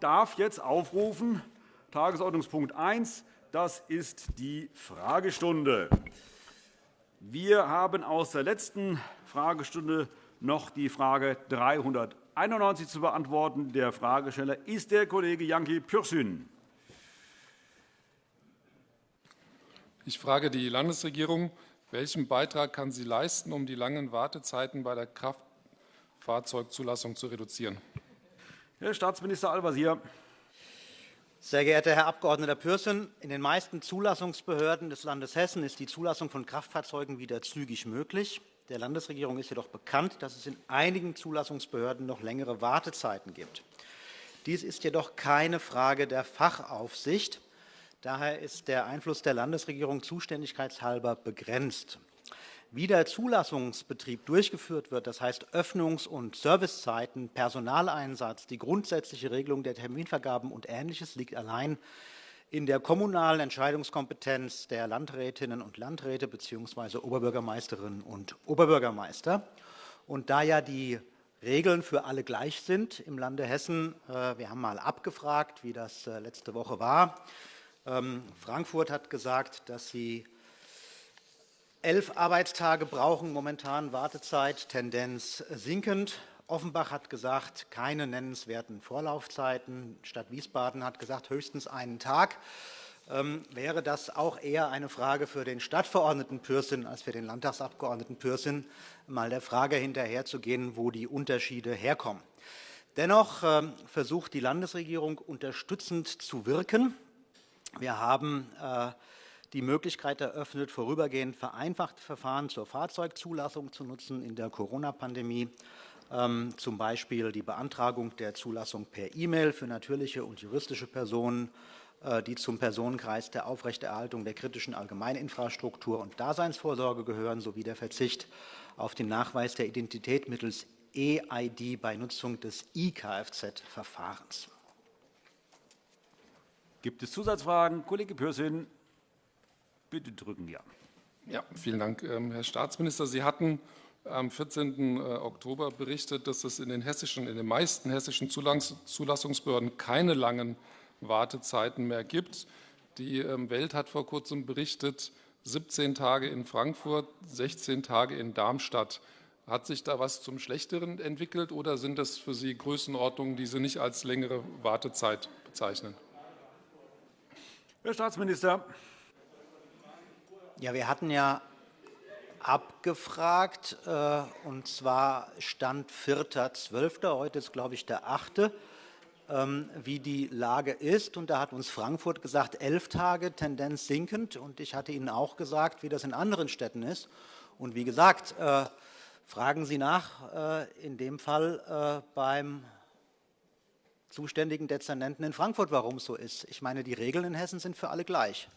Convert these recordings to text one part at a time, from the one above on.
darf jetzt aufrufen Tagesordnungspunkt 1. Das ist die Fragestunde. Wir haben aus der letzten Fragestunde noch die Frage 391 zu beantworten. Der Fragesteller ist der Kollege Janki Pürsün. Ich frage die Landesregierung, welchen Beitrag kann sie leisten, um die langen Wartezeiten bei der Kraftfahrzeugzulassung zu reduzieren? Herr Staatsminister Al-Wazir. Sehr geehrter Herr Abg. Pürsün, in den meisten Zulassungsbehörden des Landes Hessen ist die Zulassung von Kraftfahrzeugen wieder zügig möglich. Der Landesregierung ist jedoch bekannt, dass es in einigen Zulassungsbehörden noch längere Wartezeiten gibt. Dies ist jedoch keine Frage der Fachaufsicht. Daher ist der Einfluss der Landesregierung zuständigkeitshalber begrenzt. Wie der Zulassungsbetrieb durchgeführt wird, das heißt Öffnungs- und Servicezeiten, Personaleinsatz, die grundsätzliche Regelung der Terminvergaben und Ähnliches liegt allein in der kommunalen Entscheidungskompetenz der Landrätinnen und Landräte bzw. Oberbürgermeisterinnen und Oberbürgermeister. Und da ja die Regeln für alle gleich sind im Lande Hessen, äh, wir haben mal abgefragt, wie das äh, letzte Woche war, ähm, Frankfurt hat gesagt, dass sie elf Arbeitstage brauchen momentan Wartezeit, Tendenz sinkend. Offenbach hat gesagt, keine nennenswerten Vorlaufzeiten. Stadt Wiesbaden hat gesagt, höchstens einen Tag. Ähm, wäre das auch eher eine Frage für den Stadtverordneten Pürsün als für den Landtagsabgeordneten Pürsün, mal der Frage hinterherzugehen, wo die Unterschiede herkommen. Dennoch ähm, versucht die Landesregierung unterstützend zu wirken. Wir haben äh, die Möglichkeit eröffnet, vorübergehend vereinfachte Verfahren zur Fahrzeugzulassung zu nutzen in der Corona-Pandemie, ähm, zum Beispiel die Beantragung der Zulassung per E-Mail für natürliche und juristische Personen, äh, die zum Personenkreis der Aufrechterhaltung der kritischen Allgemeininfrastruktur und Daseinsvorsorge gehören, sowie der Verzicht auf den Nachweis der Identität mittels EID bei Nutzung des E-Kfz-Verfahrens. Gibt es Zusatzfragen? Kollege Pürsün, bitte drücken Ja. Ja, vielen Dank, ähm, Herr Staatsminister. Sie hatten am 14. Äh, Oktober berichtet, dass es in den, hessischen, in den meisten hessischen Zulassungsbehörden keine langen Wartezeiten mehr gibt. Die ähm, Welt hat vor kurzem berichtet, 17 Tage in Frankfurt, 16 Tage in Darmstadt. Hat sich da was zum Schlechteren entwickelt oder sind das für Sie Größenordnungen, die Sie nicht als längere Wartezeit bezeichnen? Herr Staatsminister. Ja, wir hatten ja abgefragt, äh, und zwar Stand 4.12., heute ist, glaube ich, der 8., ähm, wie die Lage ist. Und da hat uns Frankfurt gesagt, elf Tage, Tendenz sinkend. Und ich hatte Ihnen auch gesagt, wie das in anderen Städten ist. Und wie gesagt, äh, fragen Sie nach, äh, in dem Fall beim zuständigen Dezernenten in Frankfurt, warum es so ist. Ich meine, die Regeln in Hessen sind für alle gleich.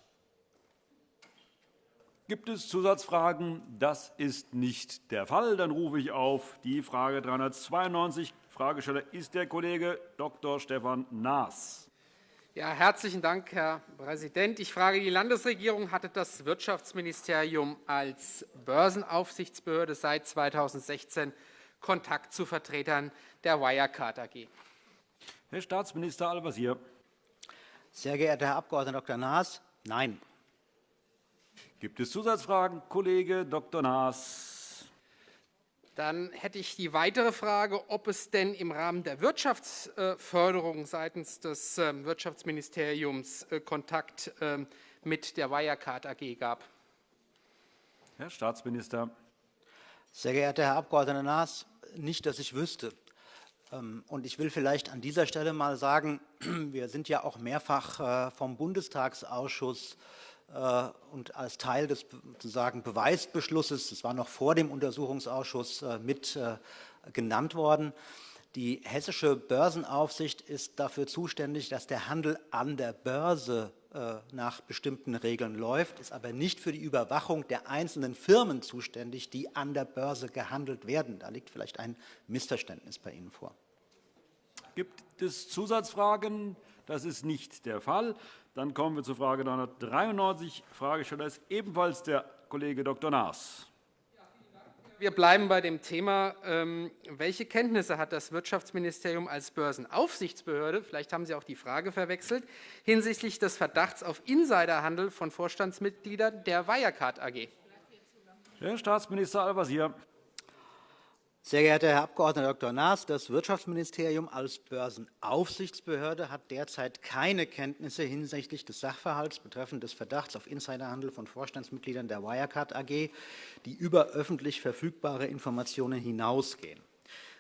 Gibt es Zusatzfragen? Das ist nicht der Fall. Dann rufe ich auf die Frage 392. Fragesteller ist der Kollege Dr. Stefan Naas. Ja, herzlichen Dank, Herr Präsident. Ich frage die Landesregierung, hatte das Wirtschaftsministerium als Börsenaufsichtsbehörde seit 2016 Kontakt zu Vertretern der Wirecard AG? Herr Staatsminister Al-Wazir. Sehr geehrter Herr Abg. Dr. Naas, nein. Gibt es Zusatzfragen? Kollege Dr. Naas. Dann hätte ich die weitere Frage, ob es denn im Rahmen der Wirtschaftsförderung seitens des ähm, Wirtschaftsministeriums äh, Kontakt ähm, mit der Wirecard AG gab. Herr Staatsminister. Sehr geehrter Herr Abg. Naas, nicht, dass ich wüsste. Ähm, und ich will vielleicht an dieser Stelle mal sagen, wir sind ja auch mehrfach äh, vom Bundestagsausschuss und als Teil des sozusagen Beweisbeschlusses, das war noch vor dem Untersuchungsausschuss, äh, mit genannt worden. Die hessische Börsenaufsicht ist dafür zuständig, dass der Handel an der Börse nach bestimmten Regeln läuft, ist aber nicht für die Überwachung der einzelnen Firmen zuständig, die an der Börse gehandelt werden. Da liegt vielleicht ein Missverständnis bei Ihnen vor. Gibt es Zusatzfragen? Das ist nicht der Fall. Dann kommen wir zur Frage 393. Fragesteller ist ebenfalls der Kollege Dr. Naas. Wir bleiben bei dem Thema. Ähm, welche Kenntnisse hat das Wirtschaftsministerium als Börsenaufsichtsbehörde, vielleicht haben Sie auch die Frage verwechselt, hinsichtlich des Verdachts auf Insiderhandel von Vorstandsmitgliedern der Wirecard AG? Herr Staatsminister Al-Wazir. Sehr geehrter Herr Abg. Dr. Naas, das Wirtschaftsministerium als Börsenaufsichtsbehörde hat derzeit keine Kenntnisse hinsichtlich des Sachverhalts betreffend des Verdachts auf Insiderhandel von Vorstandsmitgliedern der Wirecard AG, die über öffentlich verfügbare Informationen hinausgehen.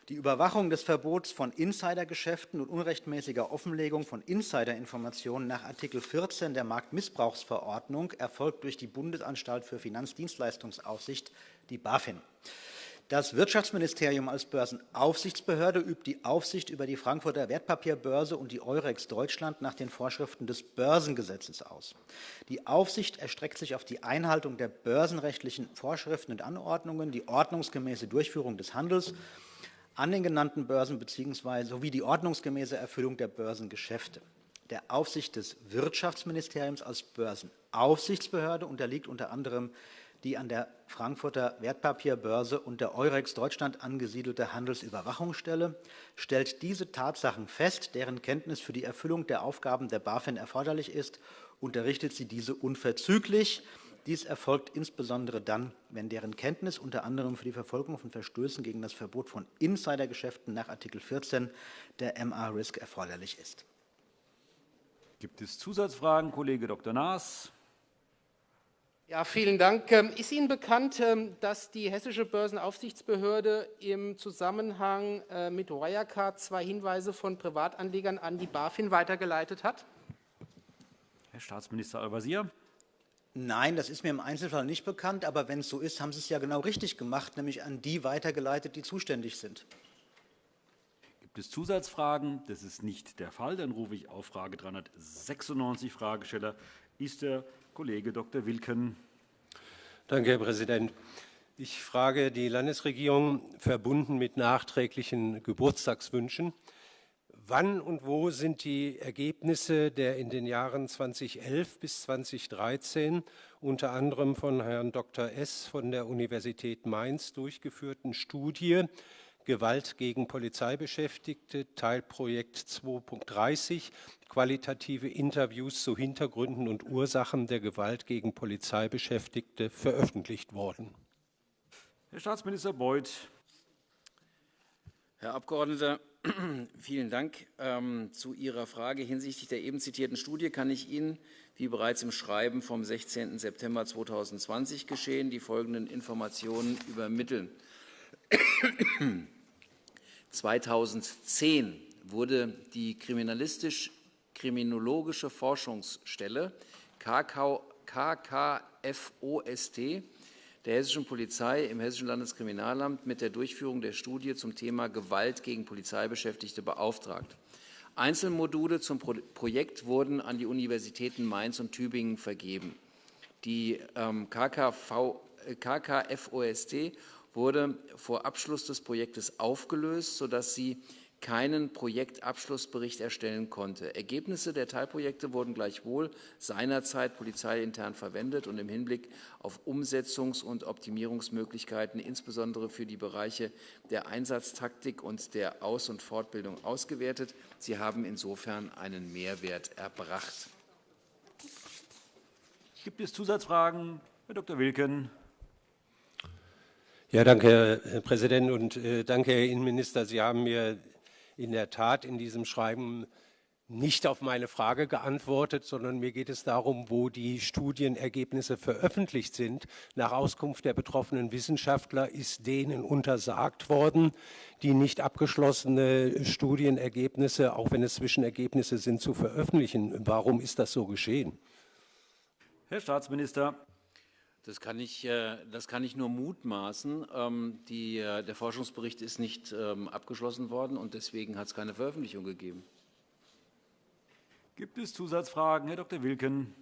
Die Überwachung des Verbots von Insidergeschäften und unrechtmäßiger Offenlegung von Insiderinformationen nach Art. 14 der Marktmissbrauchsverordnung erfolgt durch die Bundesanstalt für Finanzdienstleistungsaufsicht, die BaFin. Das Wirtschaftsministerium als Börsenaufsichtsbehörde übt die Aufsicht über die Frankfurter Wertpapierbörse und die Eurex Deutschland nach den Vorschriften des Börsengesetzes aus. Die Aufsicht erstreckt sich auf die Einhaltung der börsenrechtlichen Vorschriften und Anordnungen, die ordnungsgemäße Durchführung des Handels an den genannten Börsen bzw. sowie die ordnungsgemäße Erfüllung der Börsengeschäfte. Der Aufsicht des Wirtschaftsministeriums als Börsenaufsichtsbehörde unterliegt unter anderem die an der Frankfurter Wertpapierbörse und der Eurex Deutschland angesiedelte Handelsüberwachungsstelle stellt diese Tatsachen fest, deren Kenntnis für die Erfüllung der Aufgaben der BaFin erforderlich ist, unterrichtet sie diese unverzüglich. Dies erfolgt insbesondere dann, wenn deren Kenntnis unter anderem für die Verfolgung von Verstößen gegen das Verbot von Insidergeschäften nach Art. 14 der MA-Risk erforderlich ist. Gibt es Zusatzfragen, Kollege Dr. Naas? Ja, vielen Dank. Ähm, ist Ihnen bekannt, ähm, dass die Hessische Börsenaufsichtsbehörde im Zusammenhang äh, mit Wirecard zwei Hinweise von Privatanlegern an die BaFin weitergeleitet hat? Herr Staatsminister Al-Wazir. Nein, das ist mir im Einzelfall nicht bekannt. Aber wenn es so ist, haben Sie es ja genau richtig gemacht, nämlich an die weitergeleitet, die zuständig sind. Gibt es Zusatzfragen? Das ist nicht der Fall. Dann rufe ich auf Frage 396 Fragesteller. Ist der Kollege Dr. Wilken. Danke, Herr Präsident. Ich frage die Landesregierung, verbunden mit nachträglichen Geburtstagswünschen, wann und wo sind die Ergebnisse der in den Jahren 2011 bis 2013 unter anderem von Herrn Dr. S. von der Universität Mainz durchgeführten Studie Gewalt gegen Polizeibeschäftigte, Teilprojekt 2.30, qualitative Interviews zu Hintergründen und Ursachen der Gewalt gegen Polizeibeschäftigte veröffentlicht worden. Herr Staatsminister Beuth. Herr Abgeordneter, vielen Dank. Ähm, zu Ihrer Frage hinsichtlich der eben zitierten Studie kann ich Ihnen, wie bereits im Schreiben vom 16. September 2020 geschehen, die folgenden Informationen übermitteln. 2010 wurde die kriminalistisch-kriminologische Forschungsstelle KKFOST der Hessischen Polizei im Hessischen Landeskriminalamt mit der Durchführung der Studie zum Thema Gewalt gegen Polizeibeschäftigte beauftragt. Einzelmodule zum Projekt wurden an die Universitäten Mainz und Tübingen vergeben. Die ähm, KKFOST wurde vor Abschluss des Projektes aufgelöst, sodass sie keinen Projektabschlussbericht erstellen konnte. Ergebnisse der Teilprojekte wurden gleichwohl seinerzeit polizeiintern verwendet und im Hinblick auf Umsetzungs- und Optimierungsmöglichkeiten, insbesondere für die Bereiche der Einsatztaktik und der Aus- und Fortbildung ausgewertet. Sie haben insofern einen Mehrwert erbracht. Gibt es Zusatzfragen? Herr Dr. Wilken. Ja, danke, Herr Präsident, und äh, danke, Herr Innenminister. Sie haben mir in der Tat in diesem Schreiben nicht auf meine Frage geantwortet, sondern mir geht es darum, wo die Studienergebnisse veröffentlicht sind. Nach Auskunft der betroffenen Wissenschaftler ist denen untersagt worden, die nicht abgeschlossene Studienergebnisse, auch wenn es Zwischenergebnisse sind, zu veröffentlichen. Warum ist das so geschehen? Herr Staatsminister. Das kann ich, äh, das kann ich nur mutmaßen. Ähm, die, äh, der Forschungsbericht ist nicht ähm, abgeschlossen worden und deswegen hat es keine Veröffentlichung gegeben. Gibt es Zusatzfragen? Herr Dr. Wilken.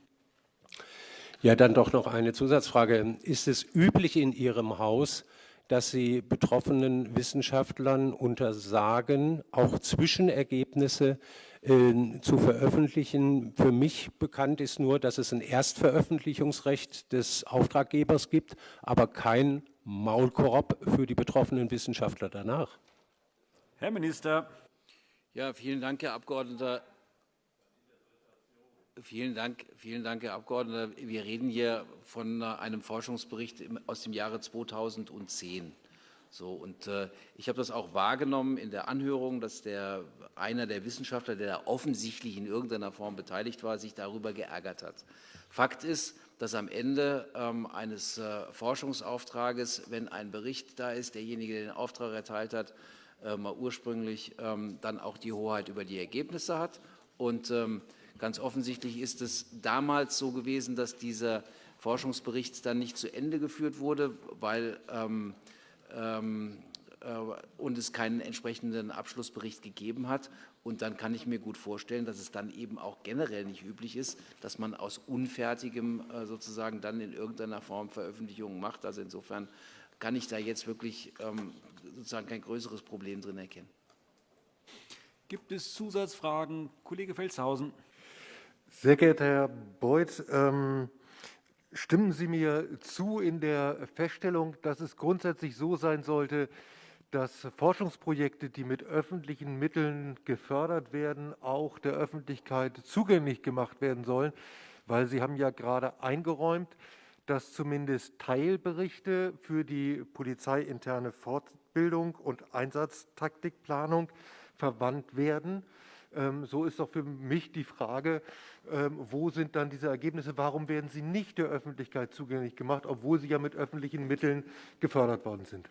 Ja, dann doch noch eine Zusatzfrage. Ist es üblich in Ihrem Haus, dass Sie betroffenen Wissenschaftlern untersagen, auch Zwischenergebnisse äh, zu veröffentlichen. Für mich bekannt ist nur, dass es ein Erstveröffentlichungsrecht des Auftraggebers gibt, aber kein Maulkorb für die betroffenen Wissenschaftler danach. Herr Minister. Ja, vielen Dank, Herr Abgeordneter. Vielen Dank, vielen Dank, Herr Abgeordneter. Wir reden hier von einem Forschungsbericht aus dem Jahre 2010. So, und äh, ich habe das auch wahrgenommen in der Anhörung, dass der, einer der Wissenschaftler, der offensichtlich in irgendeiner Form beteiligt war, sich darüber geärgert hat. Fakt ist, dass am Ende ähm, eines äh, Forschungsauftrages, wenn ein Bericht da ist, derjenige, der den Auftrag erteilt hat, äh, mal ursprünglich ähm, dann auch die Hoheit über die Ergebnisse hat. Und ähm, ganz offensichtlich ist es damals so gewesen, dass dieser Forschungsbericht dann nicht zu Ende geführt wurde, weil ähm, ähm, äh, und es keinen entsprechenden Abschlussbericht gegeben hat. Und dann kann ich mir gut vorstellen, dass es dann eben auch generell nicht üblich ist, dass man aus Unfertigem äh, sozusagen dann in irgendeiner Form Veröffentlichungen macht. Also insofern kann ich da jetzt wirklich ähm, sozusagen kein größeres Problem drin erkennen. Gibt es Zusatzfragen? Kollege Felstehausen. Sehr geehrter Herr Beuth, ähm, Stimmen Sie mir zu in der Feststellung, dass es grundsätzlich so sein sollte, dass Forschungsprojekte, die mit öffentlichen Mitteln gefördert werden, auch der Öffentlichkeit zugänglich gemacht werden sollen? Weil Sie haben ja gerade eingeräumt, dass zumindest Teilberichte für die polizeiinterne Fortbildung und Einsatztaktikplanung verwandt werden. Ähm, so ist doch für mich die Frage, ähm, wo sind dann diese Ergebnisse? Warum werden sie nicht der Öffentlichkeit zugänglich gemacht, obwohl sie ja mit öffentlichen Mitteln gefördert worden sind?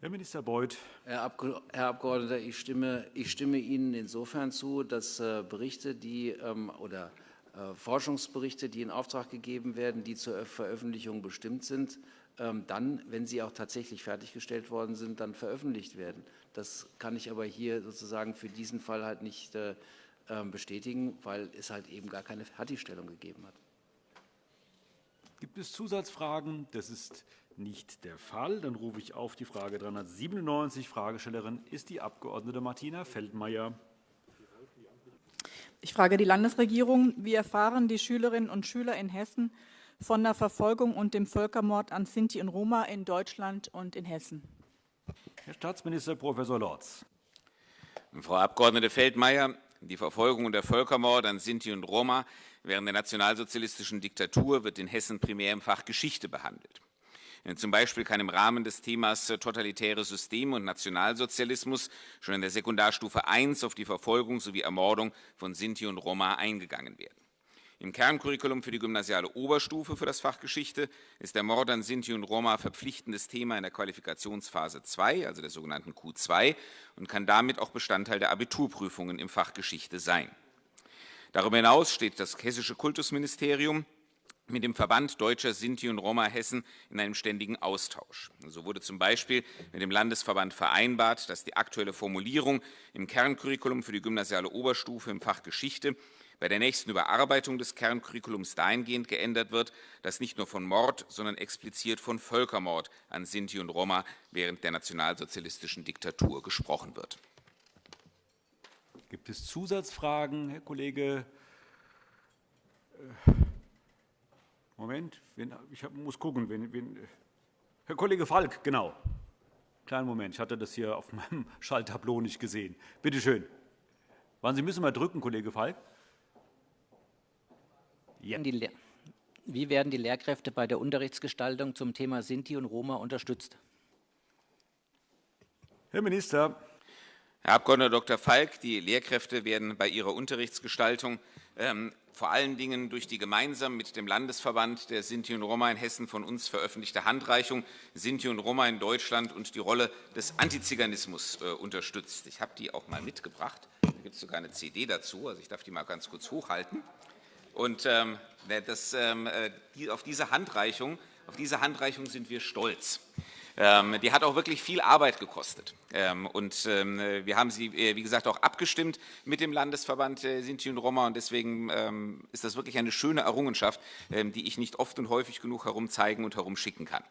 Herr Minister Beuth. Herr, Abgeordneter, ich stimme, ich stimme Ihnen insofern zu, dass äh, Berichte, die ähm, oder äh, Forschungsberichte, die in Auftrag gegeben werden, die zur Veröffentlichung bestimmt sind, dann, wenn sie auch tatsächlich fertiggestellt worden sind, dann veröffentlicht werden. Das kann ich aber hier sozusagen für diesen Fall halt nicht äh, ähm, bestätigen, weil es halt eben gar keine Fertigstellung gegeben hat. Gibt es Zusatzfragen? Das ist nicht der Fall. Dann rufe ich auf die Frage 397. Fragestellerin ist die Abg. Martina Feldmayer. Ich frage die Landesregierung. Wie erfahren die Schülerinnen und Schüler in Hessen von der Verfolgung und dem Völkermord an Sinti und Roma in Deutschland und in Hessen? Herr Staatsminister Prof. Lorz. Frau Abg. Feldmayer, die Verfolgung und der Völkermord an Sinti und Roma während der nationalsozialistischen Diktatur wird in Hessen primär im Fach Geschichte behandelt. Zum Beispiel kann im Rahmen des Themas totalitäre Systeme und Nationalsozialismus schon in der Sekundarstufe I auf die Verfolgung sowie Ermordung von Sinti und Roma eingegangen werden. Im Kerncurriculum für die gymnasiale Oberstufe für das Fach Geschichte ist der Mord an Sinti und Roma verpflichtendes Thema in der Qualifikationsphase 2, also der sogenannten Q2, und kann damit auch Bestandteil der Abiturprüfungen im Fach Geschichte sein. Darüber hinaus steht das Hessische Kultusministerium mit dem Verband Deutscher Sinti und Roma Hessen in einem ständigen Austausch. So wurde zum Beispiel mit dem Landesverband vereinbart, dass die aktuelle Formulierung im Kerncurriculum für die gymnasiale Oberstufe im Fach Geschichte bei der nächsten Überarbeitung des Kerncurriculums dahingehend geändert wird, dass nicht nur von Mord, sondern explizit von Völkermord an Sinti und Roma während der nationalsozialistischen Diktatur gesprochen wird. Gibt es Zusatzfragen, Herr Kollege? Äh, Moment, ich muss gucken. Herr Kollege Falk, genau. Kleinen Moment, ich hatte das hier auf meinem Schalltableau nicht gesehen. Bitte schön. Wann Sie müssen mal drücken, Kollege Falk. Ja. Wie werden die Lehrkräfte bei der Unterrichtsgestaltung zum Thema Sinti und Roma unterstützt? Herr Minister. Herr Abg. Dr. Falk, die Lehrkräfte werden bei ihrer Unterrichtsgestaltung ähm, vor allen Dingen durch die gemeinsam mit dem Landesverband der Sinti und Roma in Hessen von uns veröffentlichte Handreichung Sinti und Roma in Deutschland und die Rolle des Antiziganismus äh, unterstützt. Ich habe die auch mal mitgebracht. Da gibt es sogar eine CD dazu, also ich darf die mal ganz kurz hochhalten. Und ähm, das, ähm, äh, die, auf, diese Handreichung, auf diese Handreichung sind wir stolz. Ähm, die hat auch wirklich viel Arbeit gekostet. Ähm, und wir haben sie, äh, wie gesagt, auch abgestimmt mit dem Landesverband Sinti und Roma. Und deswegen ist das wirklich eine schöne Errungenschaft, die ich nicht oft und häufig genug herumzeigen und herumschicken kann.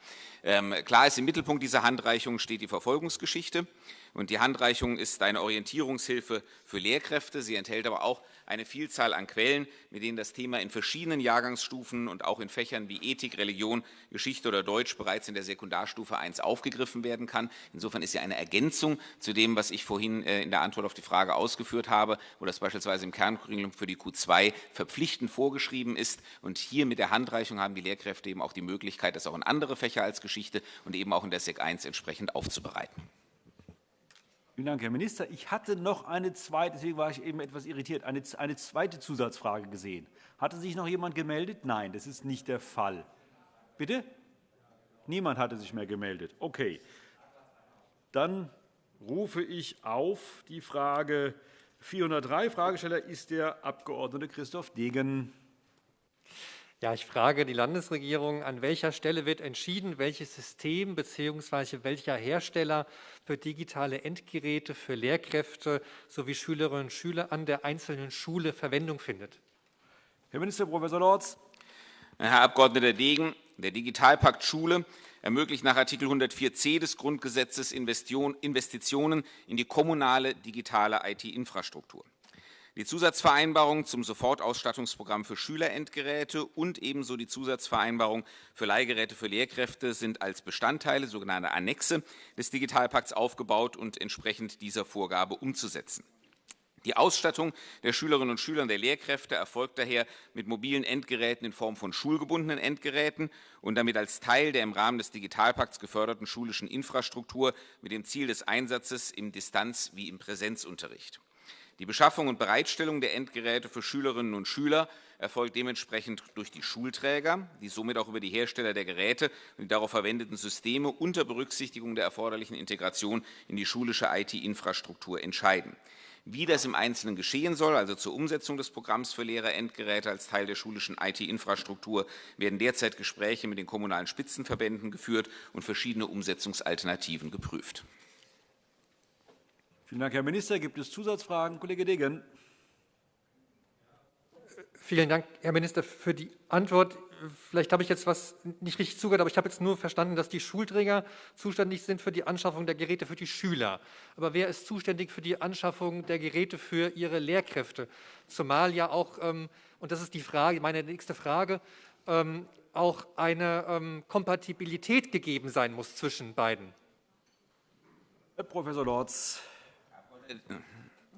Klar ist, im Mittelpunkt dieser Handreichung steht die Verfolgungsgeschichte. Und die Handreichung ist eine Orientierungshilfe für Lehrkräfte. Sie enthält aber auch eine Vielzahl an Quellen, mit denen das Thema in verschiedenen Jahrgangsstufen und auch in Fächern wie Ethik, Religion, Geschichte oder Deutsch bereits in der Sekundarstufe 1 aufgegriffen werden kann. Insofern ist sie eine Ergänzung zu dem, was ich vorhin äh, in der Antwort auf die Frage ausgeführt habe, wo das beispielsweise im Kerncurriculum für die Q2 verpflichtend vorgeschrieben ist. Und hier mit der Handreichung haben die Lehrkräfte eben auch die Möglichkeit, das auch in andere Fächer als Geschichte und eben auch in der Sek 1 entsprechend aufzubereiten. Vielen Dank, Herr Minister. Ich hatte noch eine zweite, deswegen war ich eben etwas irritiert, eine, eine zweite Zusatzfrage gesehen. Hatte sich noch jemand gemeldet? Nein, das ist nicht der Fall. Bitte? Niemand hatte sich mehr gemeldet. Okay. Dann rufe ich auf die Frage 403. Fragesteller ist der Abg. Christoph Degen. Ja, ich frage die Landesregierung, an welcher Stelle wird entschieden, welches System bzw. welcher Hersteller für digitale Endgeräte für Lehrkräfte sowie Schülerinnen und Schüler an der einzelnen Schule Verwendung findet? Herr Minister Prof. Lorz. Herr Abg. Degen, der Digitalpakt Schule ermöglicht nach Artikel 104c des Grundgesetzes Investitionen in die kommunale digitale IT-Infrastruktur. Die Zusatzvereinbarung zum Sofortausstattungsprogramm für Schülerendgeräte und ebenso die Zusatzvereinbarung für Leihgeräte für Lehrkräfte sind als Bestandteile, sogenannte Annexe, des Digitalpakts aufgebaut und entsprechend dieser Vorgabe umzusetzen. Die Ausstattung der Schülerinnen und Schüler und der Lehrkräfte erfolgt daher mit mobilen Endgeräten in Form von schulgebundenen Endgeräten und damit als Teil der im Rahmen des Digitalpakts geförderten schulischen Infrastruktur mit dem Ziel des Einsatzes im Distanz- wie im Präsenzunterricht. Die Beschaffung und Bereitstellung der Endgeräte für Schülerinnen und Schüler erfolgt dementsprechend durch die Schulträger, die somit auch über die Hersteller der Geräte und die darauf verwendeten Systeme unter Berücksichtigung der erforderlichen Integration in die schulische IT-Infrastruktur entscheiden. Wie das im Einzelnen geschehen soll, also zur Umsetzung des Programms für Lehrer-Endgeräte als Teil der schulischen IT-Infrastruktur, werden derzeit Gespräche mit den kommunalen Spitzenverbänden geführt und verschiedene Umsetzungsalternativen geprüft. Vielen Dank, Herr Minister. Gibt es Zusatzfragen? Kollege Degen. Vielen Dank, Herr Minister, für die Antwort. Vielleicht habe ich jetzt was nicht richtig zugehört, aber ich habe jetzt nur verstanden, dass die Schulträger zuständig sind für die Anschaffung der Geräte für die Schüler. Aber wer ist zuständig für die Anschaffung der Geräte für ihre Lehrkräfte? Zumal ja auch, ähm, und das ist die Frage, meine nächste Frage, ähm, auch eine ähm, Kompatibilität gegeben sein muss zwischen beiden. Herr Professor Lorz.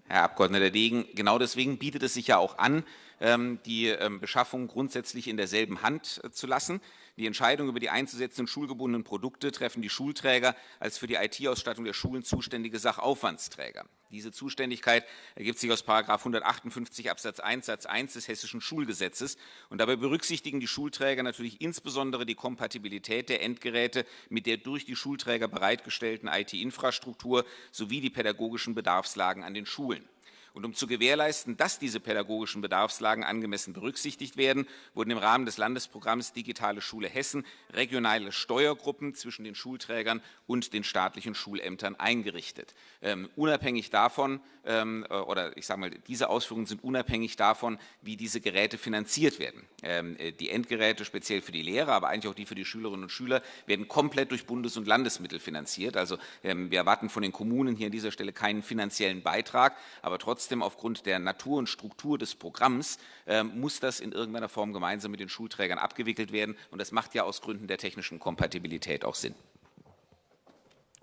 Herr Abg. Degen, genau deswegen bietet es sich ja auch an, ähm, die ähm, Beschaffung grundsätzlich in derselben Hand äh, zu lassen. Die Entscheidung über die einzusetzenden schulgebundenen Produkte treffen die Schulträger als für die IT-Ausstattung der Schulen zuständige Sachaufwandsträger. Diese Zuständigkeit ergibt sich aus 158 Absatz 1 Satz 1 des Hessischen Schulgesetzes. Und dabei berücksichtigen die Schulträger natürlich insbesondere die Kompatibilität der Endgeräte mit der durch die Schulträger bereitgestellten IT-Infrastruktur sowie die pädagogischen Bedarfslagen an den Schulen. Und um zu gewährleisten, dass diese pädagogischen Bedarfslagen angemessen berücksichtigt werden, wurden im Rahmen des Landesprogramms Digitale Schule Hessen regionale Steuergruppen zwischen den Schulträgern und den staatlichen Schulämtern eingerichtet. Ähm, unabhängig davon, ähm, äh, oder ich sage mal, diese Ausführungen sind unabhängig davon, wie diese Geräte finanziert werden. Ähm, äh, die Endgeräte speziell für die Lehrer, aber eigentlich auch die für die Schülerinnen und Schüler, werden komplett durch Bundes- und Landesmittel finanziert. Also ähm, wir erwarten von den Kommunen hier an dieser Stelle keinen finanziellen Beitrag, aber trotzdem aufgrund der Natur und Struktur des Programms ähm, muss das in irgendeiner Form gemeinsam mit den Schulträgern abgewickelt werden. Und das macht ja aus Gründen der technischen Kompatibilität auch Sinn.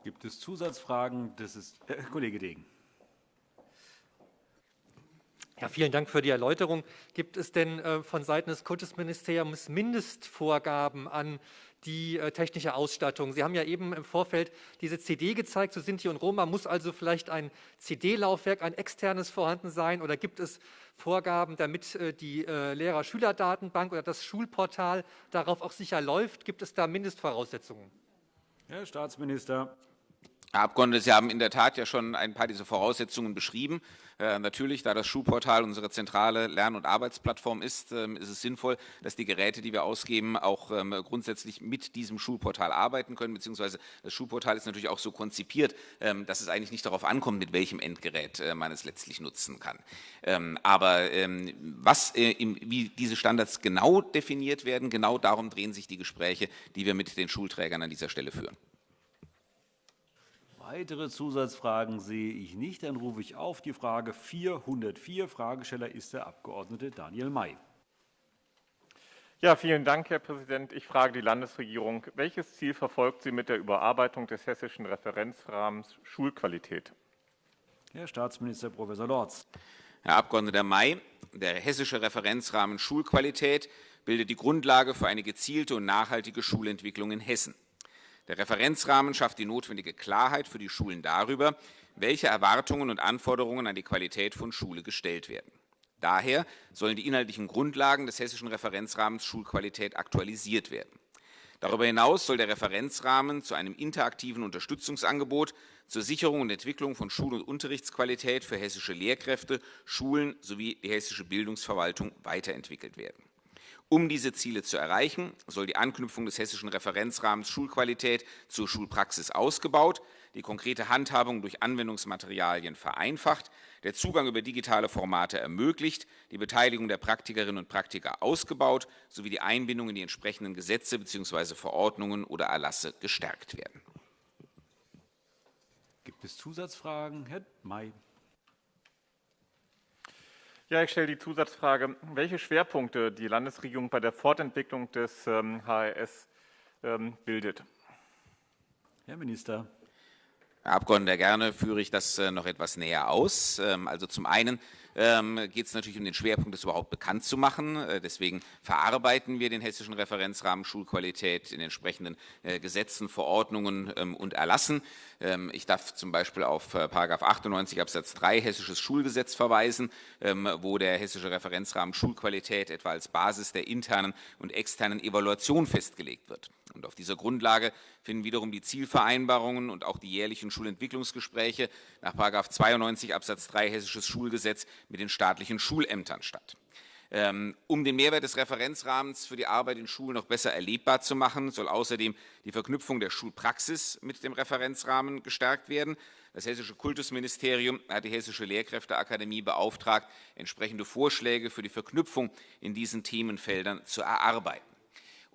Gibt es Zusatzfragen? Das ist äh, Kollege Degen. Ja, vielen Dank für die Erläuterung. Gibt es denn äh, von Seiten des Kultusministeriums Mindestvorgaben an die äh, technische Ausstattung? Sie haben ja eben im Vorfeld diese CD gezeigt zu Sinti und Roma. Muss also vielleicht ein CD-Laufwerk, ein externes vorhanden sein? Oder gibt es Vorgaben, damit äh, die äh, Lehrer-Schüler-Datenbank oder das Schulportal darauf auch sicher läuft? Gibt es da Mindestvoraussetzungen? Herr Staatsminister. Herr Abgeordneter, Sie haben in der Tat ja schon ein paar dieser Voraussetzungen beschrieben. Äh, natürlich, da das Schulportal unsere zentrale Lern- und Arbeitsplattform ist, ähm, ist es sinnvoll, dass die Geräte, die wir ausgeben, auch ähm, grundsätzlich mit diesem Schulportal arbeiten können, beziehungsweise das Schulportal ist natürlich auch so konzipiert, ähm, dass es eigentlich nicht darauf ankommt, mit welchem Endgerät äh, man es letztlich nutzen kann. aber was, äh, wie diese Standards genau definiert werden, genau darum drehen sich die Gespräche, die wir mit den Schulträgern an dieser Stelle führen. Weitere Zusatzfragen sehe ich nicht. Dann rufe ich auf die Frage 404. Fragesteller ist der Abg. Daniel May. Ja, vielen Dank, Herr Präsident. Ich frage die Landesregierung, welches Ziel verfolgt sie mit der Überarbeitung des hessischen Referenzrahmens Schulqualität? Herr Staatsminister Prof. Lorz. Herr Abg. May, der hessische Referenzrahmen Schulqualität bildet die Grundlage für eine gezielte und nachhaltige Schulentwicklung in Hessen. Der Referenzrahmen schafft die notwendige Klarheit für die Schulen darüber, welche Erwartungen und Anforderungen an die Qualität von Schule gestellt werden. Daher sollen die inhaltlichen Grundlagen des hessischen Referenzrahmens Schulqualität aktualisiert werden. Darüber hinaus soll der Referenzrahmen zu einem interaktiven Unterstützungsangebot zur Sicherung und Entwicklung von Schul- und Unterrichtsqualität für hessische Lehrkräfte, Schulen sowie die hessische Bildungsverwaltung weiterentwickelt werden. Um diese Ziele zu erreichen, soll die Anknüpfung des hessischen Referenzrahmens Schulqualität zur Schulpraxis ausgebaut, die konkrete Handhabung durch Anwendungsmaterialien vereinfacht, der Zugang über digitale Formate ermöglicht, die Beteiligung der Praktikerinnen und Praktiker ausgebaut sowie die Einbindung in die entsprechenden Gesetze bzw. Verordnungen oder Erlasse gestärkt werden. Gibt es Zusatzfragen? Herr May. Ja, ich stelle die Zusatzfrage, welche Schwerpunkte die Landesregierung bei der Fortentwicklung des ähm, HRS ähm, bildet. Herr Minister. Herr Abgeordneter, gerne führe ich das äh, noch etwas näher aus. Ähm, also zum einen ähm, geht es natürlich um den Schwerpunkt, das überhaupt bekannt zu machen. Äh, deswegen verarbeiten wir den hessischen Referenzrahmen Schulqualität in entsprechenden äh, Gesetzen, Verordnungen ähm, und Erlassen. Ich darf zum Beispiel auf äh, 98 Absatz 3 Hessisches Schulgesetz verweisen, wo der hessische Referenzrahmen Schulqualität etwa als Basis der internen und externen Evaluation festgelegt wird. Und auf dieser Grundlage finden wiederum die Zielvereinbarungen und auch die jährlichen Schulentwicklungsgespräche nach 92 Absatz 3 Hessisches Schulgesetz mit den staatlichen Schulämtern statt. Ähm, um den Mehrwert des Referenzrahmens für die Arbeit in Schulen noch besser erlebbar zu machen, soll außerdem die Verknüpfung der Schulpraxis mit dem Referenzrahmen gestärkt werden. Das Hessische Kultusministerium hat die Hessische Lehrkräfteakademie beauftragt, entsprechende Vorschläge für die Verknüpfung in diesen Themenfeldern zu erarbeiten.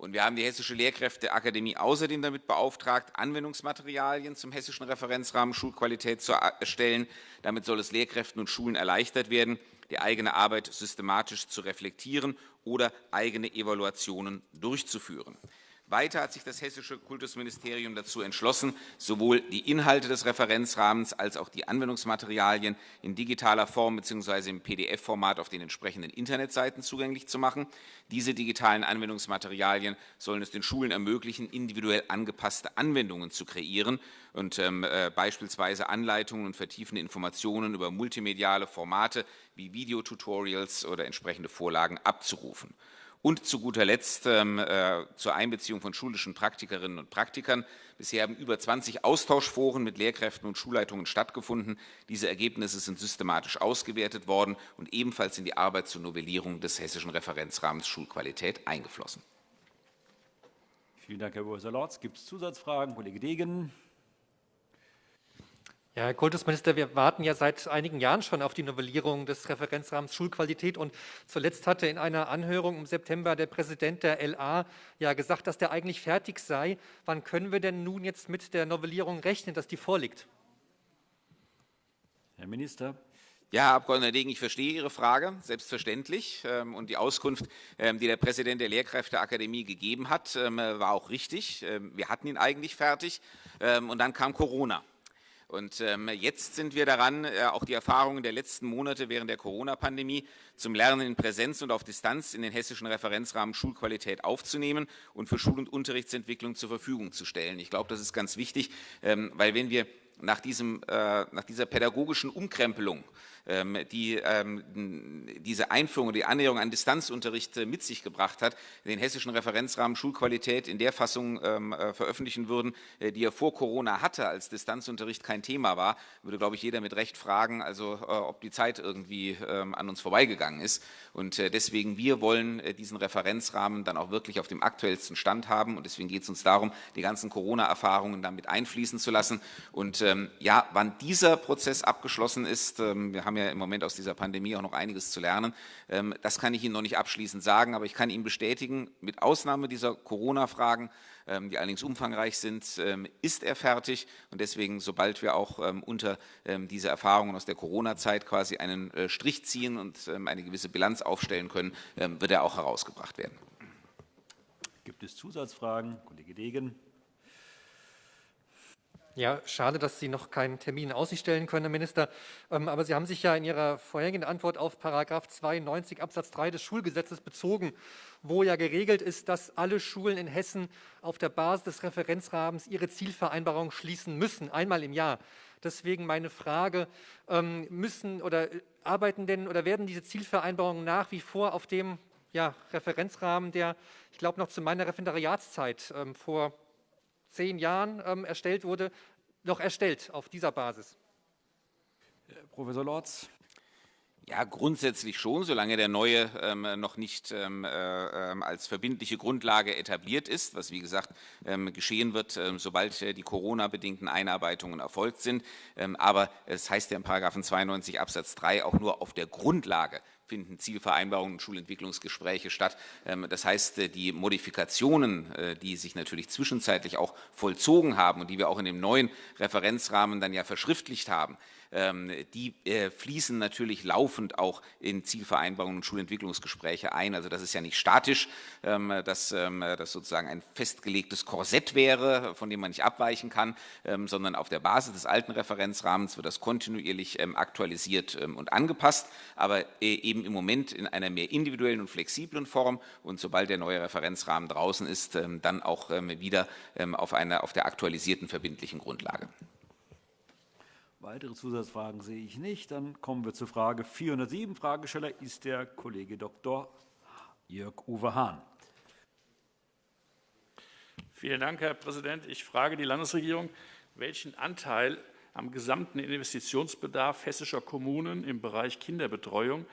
Und wir haben die Hessische Lehrkräfteakademie außerdem damit beauftragt, Anwendungsmaterialien zum hessischen Referenzrahmen Schulqualität zu erstellen. Damit soll es Lehrkräften und Schulen erleichtert werden, die eigene Arbeit systematisch zu reflektieren oder eigene Evaluationen durchzuführen. Weiter hat sich das Hessische Kultusministerium dazu entschlossen, sowohl die Inhalte des Referenzrahmens als auch die Anwendungsmaterialien in digitaler Form bzw. im PDF-Format auf den entsprechenden Internetseiten zugänglich zu machen. Diese digitalen Anwendungsmaterialien sollen es den Schulen ermöglichen, individuell angepasste Anwendungen zu kreieren und ähm, äh, beispielsweise Anleitungen und vertiefende Informationen über multimediale Formate wie Videotutorials oder entsprechende Vorlagen abzurufen. Und zu guter Letzt ähm, äh, zur Einbeziehung von schulischen Praktikerinnen und Praktikern. Bisher haben über 20 Austauschforen mit Lehrkräften und Schulleitungen stattgefunden. Diese Ergebnisse sind systematisch ausgewertet worden und ebenfalls in die Arbeit zur Novellierung des hessischen Referenzrahmens Schulqualität eingeflossen. Vielen Dank, Herr Professor Lorz. Gibt es Zusatzfragen? Kollege Degen. Ja, Herr Kultusminister, wir warten ja seit einigen Jahren schon auf die Novellierung des Referenzrahmens Schulqualität. Und zuletzt hatte in einer Anhörung im September der Präsident der LA ja gesagt, dass der eigentlich fertig sei. Wann können wir denn nun jetzt mit der Novellierung rechnen, dass die vorliegt? Herr Minister. Ja, Herr Abg. Degen, ich verstehe Ihre Frage, selbstverständlich. Ähm, und die Auskunft, ähm, die der Präsident der Lehrkräfteakademie gegeben hat, ähm, war auch richtig. Wir hatten ihn eigentlich fertig. Und dann kam Corona. Und ähm, jetzt sind wir daran, äh, auch die Erfahrungen der letzten Monate während der Corona-Pandemie zum Lernen in Präsenz und auf Distanz in den hessischen Referenzrahmen Schulqualität aufzunehmen und für Schul- und Unterrichtsentwicklung zur Verfügung zu stellen. Ich glaube, das ist ganz wichtig, ähm, weil wenn wir nach, diesem, äh, nach dieser pädagogischen Umkrempelung die ähm, diese Einführung, die Annäherung an Distanzunterricht äh, mit sich gebracht hat, den hessischen Referenzrahmen Schulqualität in der Fassung ähm, äh, veröffentlichen würden, äh, die er vor Corona hatte, als Distanzunterricht kein Thema war, würde, glaube ich, jeder mit Recht fragen, also ob die Zeit irgendwie an uns vorbeigegangen ist. Und deswegen, wir wollen diesen Referenzrahmen dann auch wirklich auf dem aktuellsten Stand haben. Und deswegen geht es uns darum, die ganzen Corona-Erfahrungen damit einfließen zu lassen. Und ja, wann dieser Prozess abgeschlossen ist, wir haben haben ja im Moment aus dieser Pandemie auch noch einiges zu lernen. Ähm, das kann ich Ihnen noch nicht abschließend sagen, aber ich kann Ihnen bestätigen, mit Ausnahme dieser Corona-Fragen, ähm, die allerdings umfangreich sind, ähm, ist er fertig. Und deswegen, sobald wir auch unter diese Erfahrungen aus der Corona-Zeit quasi einen äh, Strich ziehen und eine gewisse Bilanz aufstellen können, wird er auch herausgebracht werden. Gibt es Zusatzfragen? Kollege Degen. Ja, schade, dass Sie noch keinen Termin in Aussicht stellen können, Herr Minister. Ähm, aber Sie haben sich ja in Ihrer vorhergehenden Antwort auf § 92 Absatz 3 des Schulgesetzes bezogen, wo ja geregelt ist, dass alle Schulen in Hessen auf der Basis des Referenzrahmens ihre Zielvereinbarung schließen müssen, einmal im Jahr. Deswegen meine Frage, ähm, müssen oder arbeiten denn oder werden diese Zielvereinbarungen nach wie vor auf dem ja, Referenzrahmen, der, ich glaube, noch zu meiner Referendariatszeit ähm, vor zehn Jahren ähm, erstellt wurde, noch erstellt auf dieser Basis? Professor Lorz. Ja, grundsätzlich schon, solange der neue ähm, noch nicht ähm, äh, ähm, als verbindliche Grundlage etabliert ist, was wie gesagt ähm, geschehen wird, ähm, sobald äh, die Corona-bedingten Einarbeitungen erfolgt sind. Ähm, aber es heißt ja in § 92 Absatz 3 auch nur auf der Grundlage finden Zielvereinbarungen und Schulentwicklungsgespräche statt. Ähm, das heißt, äh, die Modifikationen, äh, die sich natürlich zwischenzeitlich auch vollzogen haben und die wir auch in dem neuen Referenzrahmen dann ja verschriftlicht haben, die äh, fließen natürlich laufend auch in Zielvereinbarungen und Schulentwicklungsgespräche ein. Also das ist ja nicht statisch, ähm, dass das sozusagen ein festgelegtes Korsett wäre, von dem man nicht abweichen kann, sondern auf der Basis des alten Referenzrahmens wird das kontinuierlich aktualisiert und angepasst, aber eben im Moment in einer mehr individuellen und flexiblen Form und sobald der neue Referenzrahmen draußen ist, ähm, dann auch ähm, wieder ähm, auf, einer, auf der aktualisierten verbindlichen Grundlage. Weitere Zusatzfragen sehe ich nicht. Dann kommen wir zur Frage 407. Fragesteller ist der Kollege Dr. Jörg-Uwe Hahn. Vielen Dank, Herr Präsident. Ich frage die Landesregierung, welchen Anteil am gesamten Investitionsbedarf hessischer Kommunen im Bereich Kinderbetreuung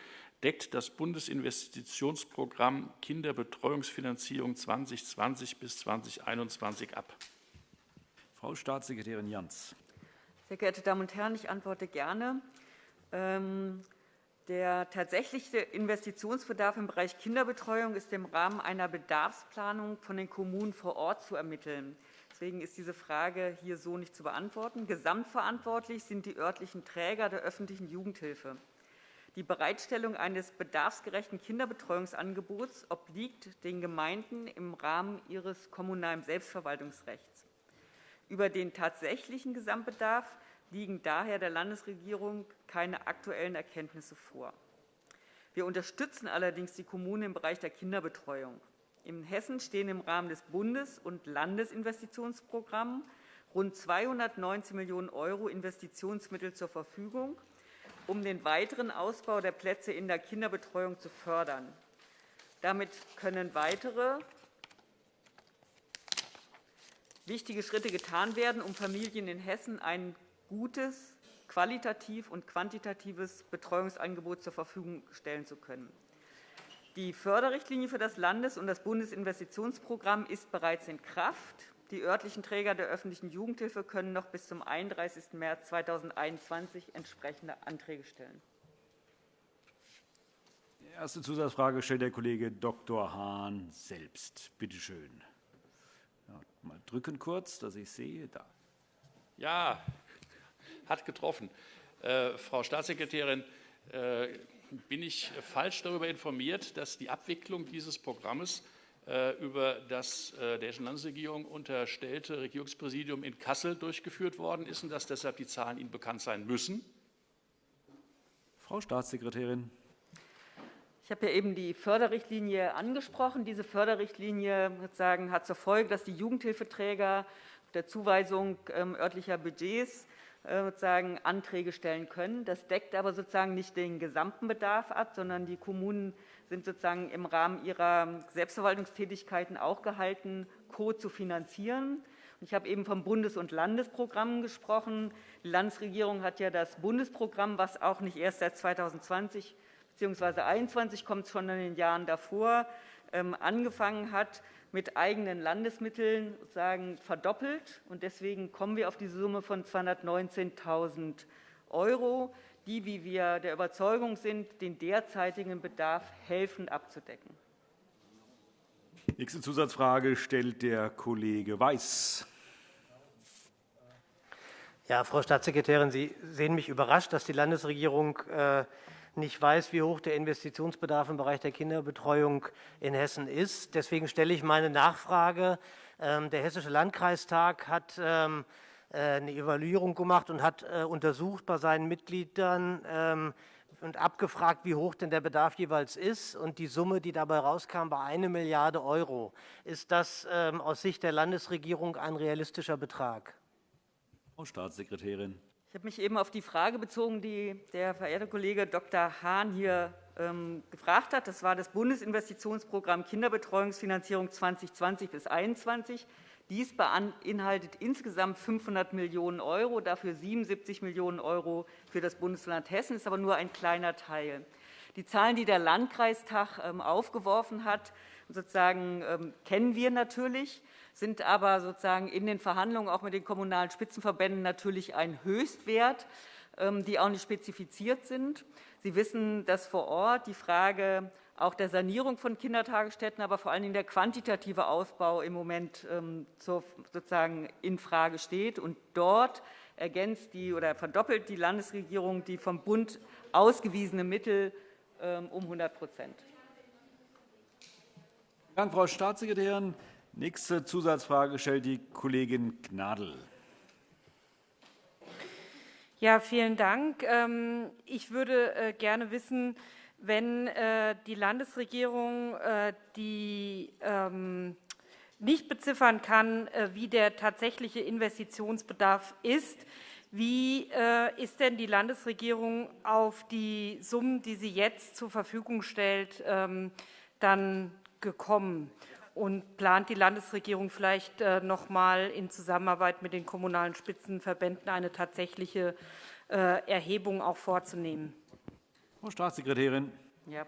deckt das Bundesinvestitionsprogramm Kinderbetreuungsfinanzierung 2020 bis 2021 ab. Frau Staatssekretärin Jans. Sehr geehrte Damen und Herren, ich antworte gerne. Ähm, der tatsächliche Investitionsbedarf im Bereich Kinderbetreuung ist im Rahmen einer Bedarfsplanung von den Kommunen vor Ort zu ermitteln. Deswegen ist diese Frage hier so nicht zu beantworten. Gesamtverantwortlich sind die örtlichen Träger der öffentlichen Jugendhilfe. Die Bereitstellung eines bedarfsgerechten Kinderbetreuungsangebots obliegt den Gemeinden im Rahmen ihres kommunalen Selbstverwaltungsrechts. Über den tatsächlichen Gesamtbedarf liegen daher der Landesregierung keine aktuellen Erkenntnisse vor. Wir unterstützen allerdings die Kommunen im Bereich der Kinderbetreuung. In Hessen stehen im Rahmen des Bundes- und Landesinvestitionsprogramms rund 219 Millionen € Investitionsmittel zur Verfügung um den weiteren Ausbau der Plätze in der Kinderbetreuung zu fördern. Damit können weitere wichtige Schritte getan werden, um Familien in Hessen ein gutes, qualitativ und quantitatives Betreuungsangebot zur Verfügung stellen zu können. Die Förderrichtlinie für das Landes- und das Bundesinvestitionsprogramm ist bereits in Kraft. Die örtlichen Träger der öffentlichen Jugendhilfe können noch bis zum 31. März 2021 entsprechende Anträge stellen. Die erste Zusatzfrage stellt der Kollege Dr. Hahn selbst. Bitte schön. Mal drücken kurz, dass ich sehe. Da. Ja, hat getroffen. Äh, Frau Staatssekretärin, äh, bin ich falsch darüber informiert, dass die Abwicklung dieses Programmes äh, über das äh, der Hessischen Landesregierung unterstellte Regierungspräsidium in Kassel durchgeführt worden ist und dass deshalb die Zahlen Ihnen bekannt sein müssen? Frau Staatssekretärin. Ich habe ja eben die Förderrichtlinie angesprochen. Diese Förderrichtlinie hat zur Folge, dass die Jugendhilfeträger der Zuweisung ähm, örtlicher Budgets äh, sozusagen Anträge stellen können. Das deckt aber sozusagen nicht den gesamten Bedarf ab, sondern die Kommunen sind sozusagen im Rahmen ihrer Selbstverwaltungstätigkeiten auch gehalten, Co. zu finanzieren. Ich habe eben vom Bundes- und Landesprogrammen gesprochen. Die Landesregierung hat ja das Bundesprogramm, was auch nicht erst seit 2020 bzw. 2021 kommt, schon in den Jahren davor, ähm, angefangen hat, mit eigenen Landesmitteln sozusagen verdoppelt. Und deswegen kommen wir auf diese Summe von 219.000 €, die, wie wir der Überzeugung sind, den derzeitigen Bedarf helfen abzudecken. Nächste Zusatzfrage stellt der Kollege Weiß. Ja, Frau Staatssekretärin, Sie sehen mich überrascht, dass die Landesregierung äh, nicht weiß, wie hoch der Investitionsbedarf im Bereich der Kinderbetreuung in Hessen ist. Deswegen stelle ich meine Nachfrage. Ähm, der Hessische Landkreistag hat ähm, äh, eine Evaluierung gemacht und hat äh, untersucht bei seinen Mitgliedern ähm, und abgefragt, wie hoch denn der Bedarf jeweils ist. Und die Summe, die dabei rauskam, war eine Milliarde Euro. Ist das aus Sicht der Landesregierung ein realistischer Betrag? Frau Staatssekretärin. Ich habe mich eben auf die Frage bezogen, die der verehrte Kollege Dr. Hahn hier ähm, gefragt hat. Das war das Bundesinvestitionsprogramm Kinderbetreuungsfinanzierung 2020 bis 2021. Dies beinhaltet insgesamt 500 Millionen €, dafür 77 Millionen € für das Bundesland Hessen, ist aber nur ein kleiner Teil. Die Zahlen, die der Landkreistag ähm, aufgeworfen hat, sozusagen, ähm, kennen wir natürlich sind aber sozusagen in den Verhandlungen auch mit den kommunalen Spitzenverbänden natürlich ein Höchstwert, ähm, die auch nicht spezifiziert sind. Sie wissen, dass vor Ort die Frage auch der Sanierung von Kindertagesstätten, aber vor allen Dingen der quantitative Ausbau im Moment ähm, sozusagen in Frage steht. Und dort ergänzt die oder verdoppelt die Landesregierung die vom Bund ausgewiesene Mittel ähm, um 100 Vielen Dank, Frau Staatssekretärin. Nächste Zusatzfrage stellt die Kollegin Gnadl. Ja, vielen Dank. Ähm, ich würde äh, gerne wissen, wenn äh, die Landesregierung äh, die ähm, nicht beziffern kann, wie der tatsächliche Investitionsbedarf ist, wie ist denn die Landesregierung auf die Summen, die sie jetzt zur Verfügung stellt, ähm, dann gekommen? Und plant die Landesregierung vielleicht äh, noch einmal in Zusammenarbeit mit den kommunalen Spitzenverbänden eine tatsächliche äh, Erhebung auch vorzunehmen? Frau Staatssekretärin. Ja.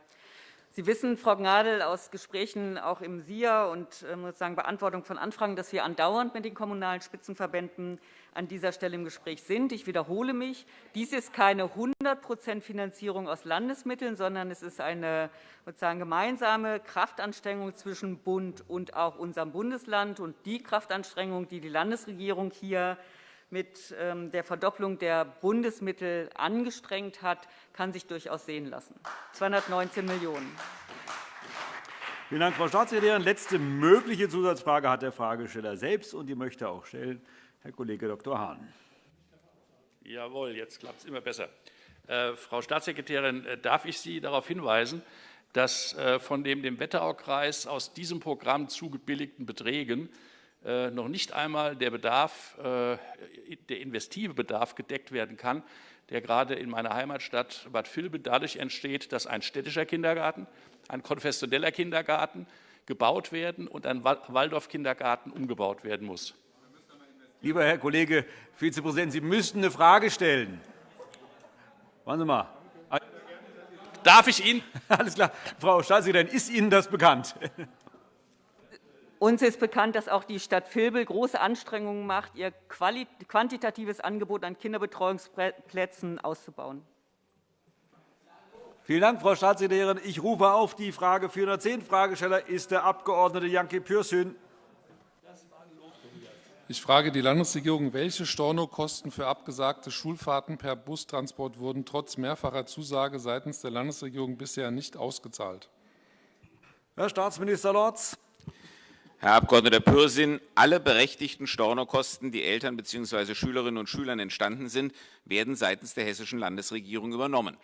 Sie wissen, Frau Gnadl, aus Gesprächen auch im SIA und ähm, sozusagen Beantwortung von Anfragen, dass wir andauernd mit den kommunalen Spitzenverbänden an dieser Stelle im Gespräch sind. Ich wiederhole mich. Dies ist keine 100% Finanzierung aus Landesmitteln, sondern es ist eine sozusagen gemeinsame Kraftanstrengung zwischen Bund und auch unserem Bundesland. Und die Kraftanstrengung, die die Landesregierung hier mit ähm, der Verdopplung der Bundesmittel angestrengt hat, kann sich durchaus sehen lassen. 219 Millionen Vielen Dank, Frau Staatssekretärin. Letzte mögliche Zusatzfrage hat der Fragesteller selbst, und die möchte auch stellen. Herr Kollege Dr. Hahn. Jawohl, jetzt klappt es immer besser. Äh, Frau Staatssekretärin, äh, darf ich Sie darauf hinweisen, dass äh, von dem dem Wetteraukreis aus diesem Programm zugebilligten Beträgen äh, noch nicht einmal der Bedarf, äh, der investive Bedarf gedeckt werden kann, der gerade in meiner Heimatstadt Bad Vilbel dadurch entsteht, dass ein städtischer Kindergarten, ein konfessioneller Kindergarten gebaut werden und ein Waldorf-Kindergarten umgebaut werden muss. Lieber Herr Kollege Vizepräsident, Sie müssten eine Frage stellen. Warten Sie mal. Darf ich Ihnen? Alles klar. Frau Staatssekretärin, ist Ihnen das bekannt? Uns ist bekannt, dass auch die Stadt Vilbel große Anstrengungen macht, ihr quantitatives Angebot an Kinderbetreuungsplätzen auszubauen. Vielen Dank, Frau Staatssekretärin. Ich rufe auf die Frage 410. Fragesteller ist der Abg. Janke Pürsün. Ich frage die Landesregierung, welche Stornokosten für abgesagte Schulfahrten per Bustransport wurden trotz mehrfacher Zusage seitens der Landesregierung bisher nicht ausgezahlt? Herr Staatsminister Lorz. Herr Abg. Pürsün, alle berechtigten Stornokosten, die Eltern bzw. Schülerinnen und Schülern entstanden sind, werden seitens der hessischen Landesregierung übernommen.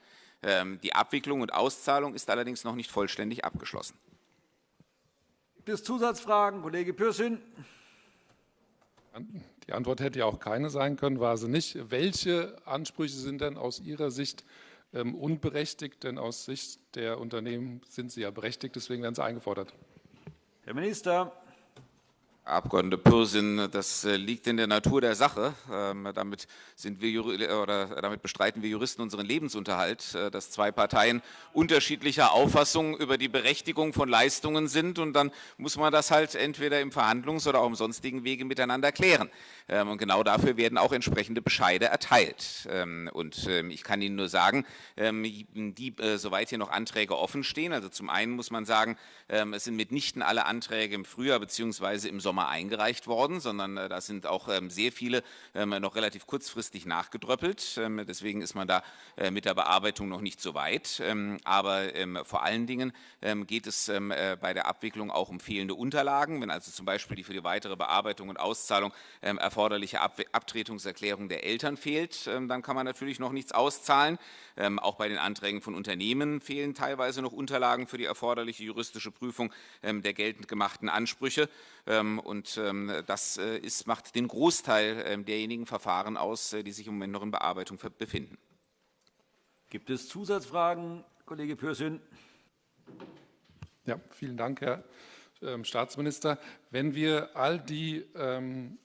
Ähm, die Abwicklung und Auszahlung ist allerdings noch nicht vollständig abgeschlossen. Gibt es Zusatzfragen? Kollege Pürsün. Die Antwort hätte ja auch keine sein können, war sie nicht. Welche Ansprüche sind denn aus Ihrer Sicht ähm, unberechtigt? Denn aus Sicht der Unternehmen sind sie ja berechtigt, deswegen werden sie eingefordert. Herr Minister. Herr Abg. Pürsün, das äh, liegt in der Natur der Sache. Ähm, damit, sind wir, oder damit bestreiten wir Juristen unseren Lebensunterhalt, äh, dass zwei Parteien unterschiedlicher Auffassung über die Berechtigung von Leistungen sind. Und dann muss man das halt entweder im Verhandlungs- oder auch im sonstigen Wege miteinander klären. Ähm, und genau dafür werden auch entsprechende Bescheide erteilt. Ähm, und ich kann Ihnen nur sagen, die, äh, soweit hier noch Anträge offen stehen, also zum einen muss man sagen, es sind mitnichten alle Anträge im Frühjahr bzw. im Sommer Sommer eingereicht worden, sondern äh, da sind auch ähm, sehr viele ähm, noch relativ kurzfristig nachgedröppelt. Ähm, deswegen ist man da äh, mit der Bearbeitung noch nicht so weit. Aber vor allen Dingen geht es äh, bei der Abwicklung auch um fehlende Unterlagen. Wenn also zum Beispiel die für die weitere Bearbeitung und Auszahlung erforderliche Abtretungserklärung der Eltern fehlt, dann kann man natürlich noch nichts auszahlen. Auch bei den Anträgen von Unternehmen fehlen teilweise noch Unterlagen für die erforderliche juristische Prüfung der geltend gemachten Ansprüche. Und ähm, das äh, ist, macht den Großteil ähm, derjenigen Verfahren aus, äh, die sich im Moment noch in Bearbeitung befinden. Gibt es Zusatzfragen, Kollege Pürsün? Ja, vielen Dank, Herr ähm, Staatsminister. Wenn wir all die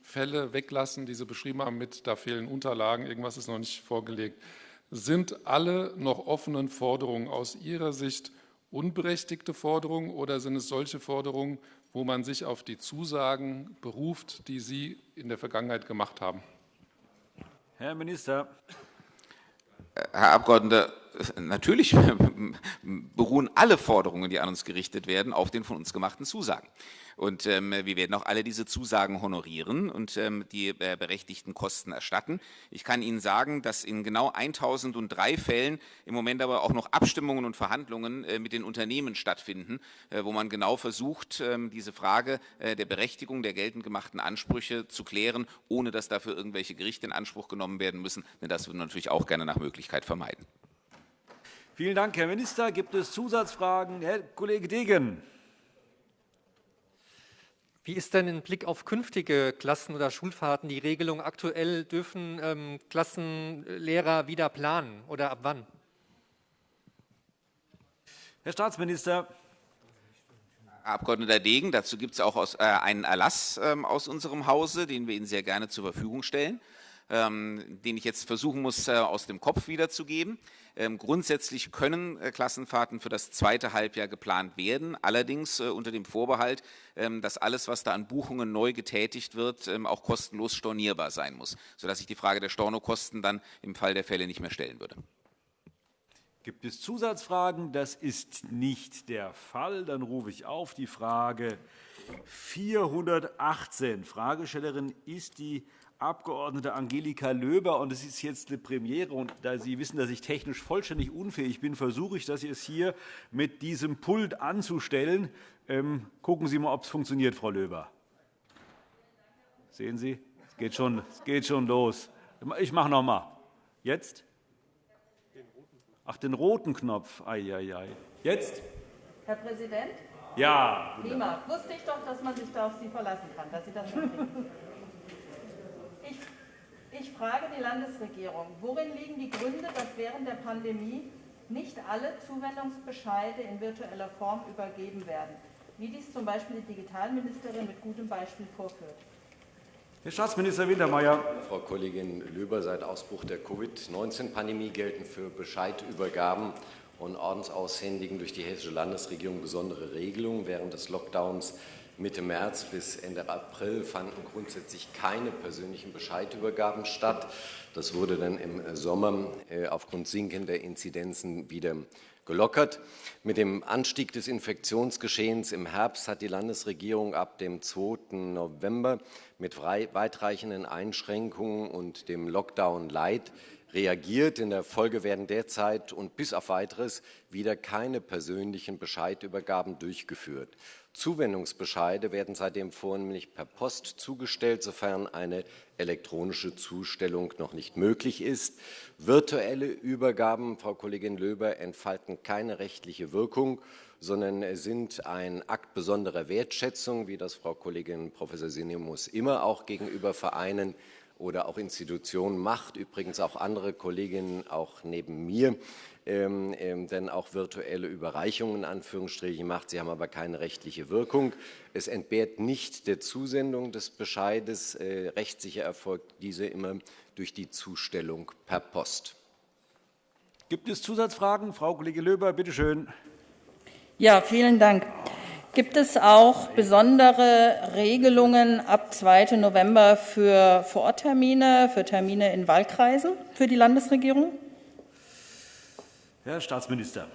Fälle weglassen, die Sie beschrieben haben, mit da fehlen Unterlagen, irgendwas ist noch nicht vorgelegt, sind alle noch offenen Forderungen aus Ihrer Sicht unberechtigte Forderungen oder sind es solche Forderungen, wo man sich auf die Zusagen beruft, die Sie in der Vergangenheit gemacht haben? Herr Minister. Herr Abgeordneter, natürlich beruhen alle Forderungen, die an uns gerichtet werden, auf den von uns gemachten Zusagen. Und ähm, wir werden auch alle diese Zusagen honorieren und ähm, die äh, berechtigten Kosten erstatten. Ich kann Ihnen sagen, dass in genau 1003 Fällen im Moment aber auch noch Abstimmungen und Verhandlungen äh, mit den Unternehmen stattfinden, äh, wo man genau versucht, ähm, diese Frage äh, der Berechtigung der geltend gemachten Ansprüche zu klären, ohne dass dafür irgendwelche Gerichte in Anspruch genommen werden müssen. Denn das würden wir natürlich auch gerne nach Möglichkeit vermeiden. Vielen Dank, Herr Minister. Gibt es Zusatzfragen? Herr Kollege Degen. Wie ist denn im Blick auf künftige Klassen- oder Schulfahrten die Regelung? Aktuell dürfen ähm, Klassenlehrer wieder planen oder ab wann? Herr Staatsminister. Herr Abg. Degen, dazu gibt es auch äh, einen Erlass äh, aus unserem Hause, den wir Ihnen sehr gerne zur Verfügung stellen, ähm, den ich jetzt versuchen muss, äh, aus dem Kopf wiederzugeben. Ähm, grundsätzlich können äh, Klassenfahrten für das zweite Halbjahr geplant werden, allerdings äh, unter dem Vorbehalt, ähm, dass alles, was da an Buchungen neu getätigt wird, ähm, auch kostenlos stornierbar sein muss, sodass sich die Frage der Stornokosten dann im Fall der Fälle nicht mehr stellen würde. Gibt es Zusatzfragen? Das ist nicht der Fall. Dann rufe ich auf die Frage 418. Fragestellerin ist die Abg. Angelika Löber. Und es ist jetzt eine Premiere. Und da Sie wissen, dass ich technisch vollständig unfähig bin, versuche ich, das jetzt hier mit diesem Pult anzustellen. Ähm, gucken Sie mal, ob es funktioniert, Frau Löber. Sehen Sie, es geht schon, es geht schon los. Ich mache noch mal. Jetzt? Ach, den roten Knopf. Ei, ei, ei. Jetzt? Herr Präsident? Ja. Prima. Wusste ich doch, dass man sich da auf Sie verlassen kann, dass Sie das. Ich frage die Landesregierung, worin liegen die Gründe, dass während der Pandemie nicht alle Zuwendungsbescheide in virtueller Form übergeben werden, wie dies z. B. die Digitalministerin mit gutem Beispiel vorführt? Herr Staatsminister Wintermeyer. Frau Kollegin Löber, seit Ausbruch der Covid-19-Pandemie gelten für Bescheidübergaben und Ordensaushändigen durch die Hessische Landesregierung besondere Regelungen. Während des Lockdowns Mitte März bis Ende April fanden grundsätzlich keine persönlichen Bescheidübergaben statt. Das wurde dann im Sommer äh, aufgrund sinkender Inzidenzen wieder gelockert. Mit dem Anstieg des Infektionsgeschehens im Herbst hat die Landesregierung ab dem 2. November mit weitreichenden Einschränkungen und dem Lockdown Light reagiert. In der Folge werden derzeit und bis auf weiteres wieder keine persönlichen Bescheidübergaben durchgeführt. Zuwendungsbescheide werden seitdem vornehmlich per Post zugestellt, sofern eine elektronische Zustellung noch nicht möglich ist. Virtuelle Übergaben, Frau Kollegin Löber, entfalten keine rechtliche Wirkung, sondern sind ein Akt besonderer Wertschätzung, wie das Frau Kollegin Prof. Sinemus immer auch gegenüber Vereinen oder auch Institutionen macht, übrigens auch andere Kolleginnen auch neben mir, ähm, ähm, denn auch virtuelle Überreichungen in Anführungsstrichen macht. Sie haben aber keine rechtliche Wirkung. Es entbehrt nicht der Zusendung des Bescheides. Äh, rechtssicher erfolgt diese immer durch die Zustellung per Post. Gibt es Zusatzfragen? Frau Kollegin Löber, bitte schön. Ja, vielen Dank. Gibt es auch besondere Regelungen ab 2. November für Vororttermine, für Termine in Wahlkreisen für die Landesregierung? Herr Staatsminister.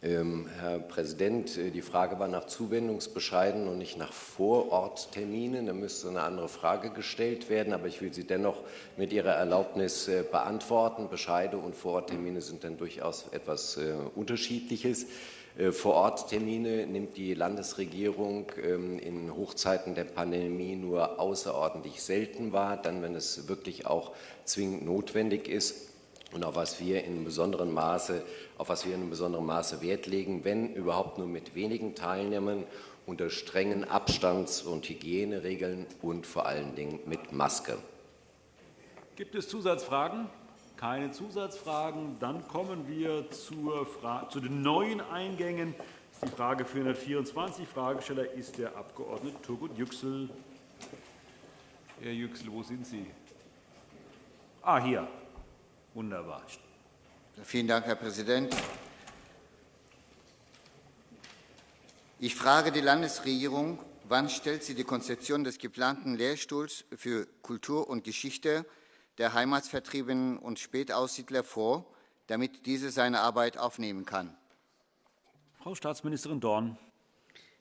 Ähm, Herr Präsident, äh, die Frage war nach Zuwendungsbescheiden und nicht nach Vorortterminen. Da müsste eine andere Frage gestellt werden, aber ich will sie dennoch mit Ihrer Erlaubnis äh, beantworten. Bescheide und Vororttermine sind dann durchaus etwas äh, Unterschiedliches. Äh, Vor-Ort-Termine nimmt die Landesregierung ähm, in Hochzeiten der Pandemie nur außerordentlich selten wahr, dann, wenn es wirklich auch zwingend notwendig ist und auf was wir in besonderem Maße, auf was wir in besonderem Maße Wert legen, wenn überhaupt nur mit wenigen Teilnehmern unter strengen Abstands- und Hygieneregeln und vor allen Dingen mit Maske. Gibt es Zusatzfragen? Keine Zusatzfragen. Dann kommen wir zu den neuen Eingängen. Das ist die Frage 424. Fragesteller ist der Abg. Turgut Yüksel. Herr Yüksel, wo sind Sie? Ah, hier. Wunderbar. Vielen Dank, Herr Präsident. Ich frage die Landesregierung, wann stellt sie die Konzeption des geplanten Lehrstuhls für Kultur und Geschichte der Heimatsvertriebenen und Spätaussiedler vor, damit diese seine Arbeit aufnehmen kann. Frau Staatsministerin Dorn.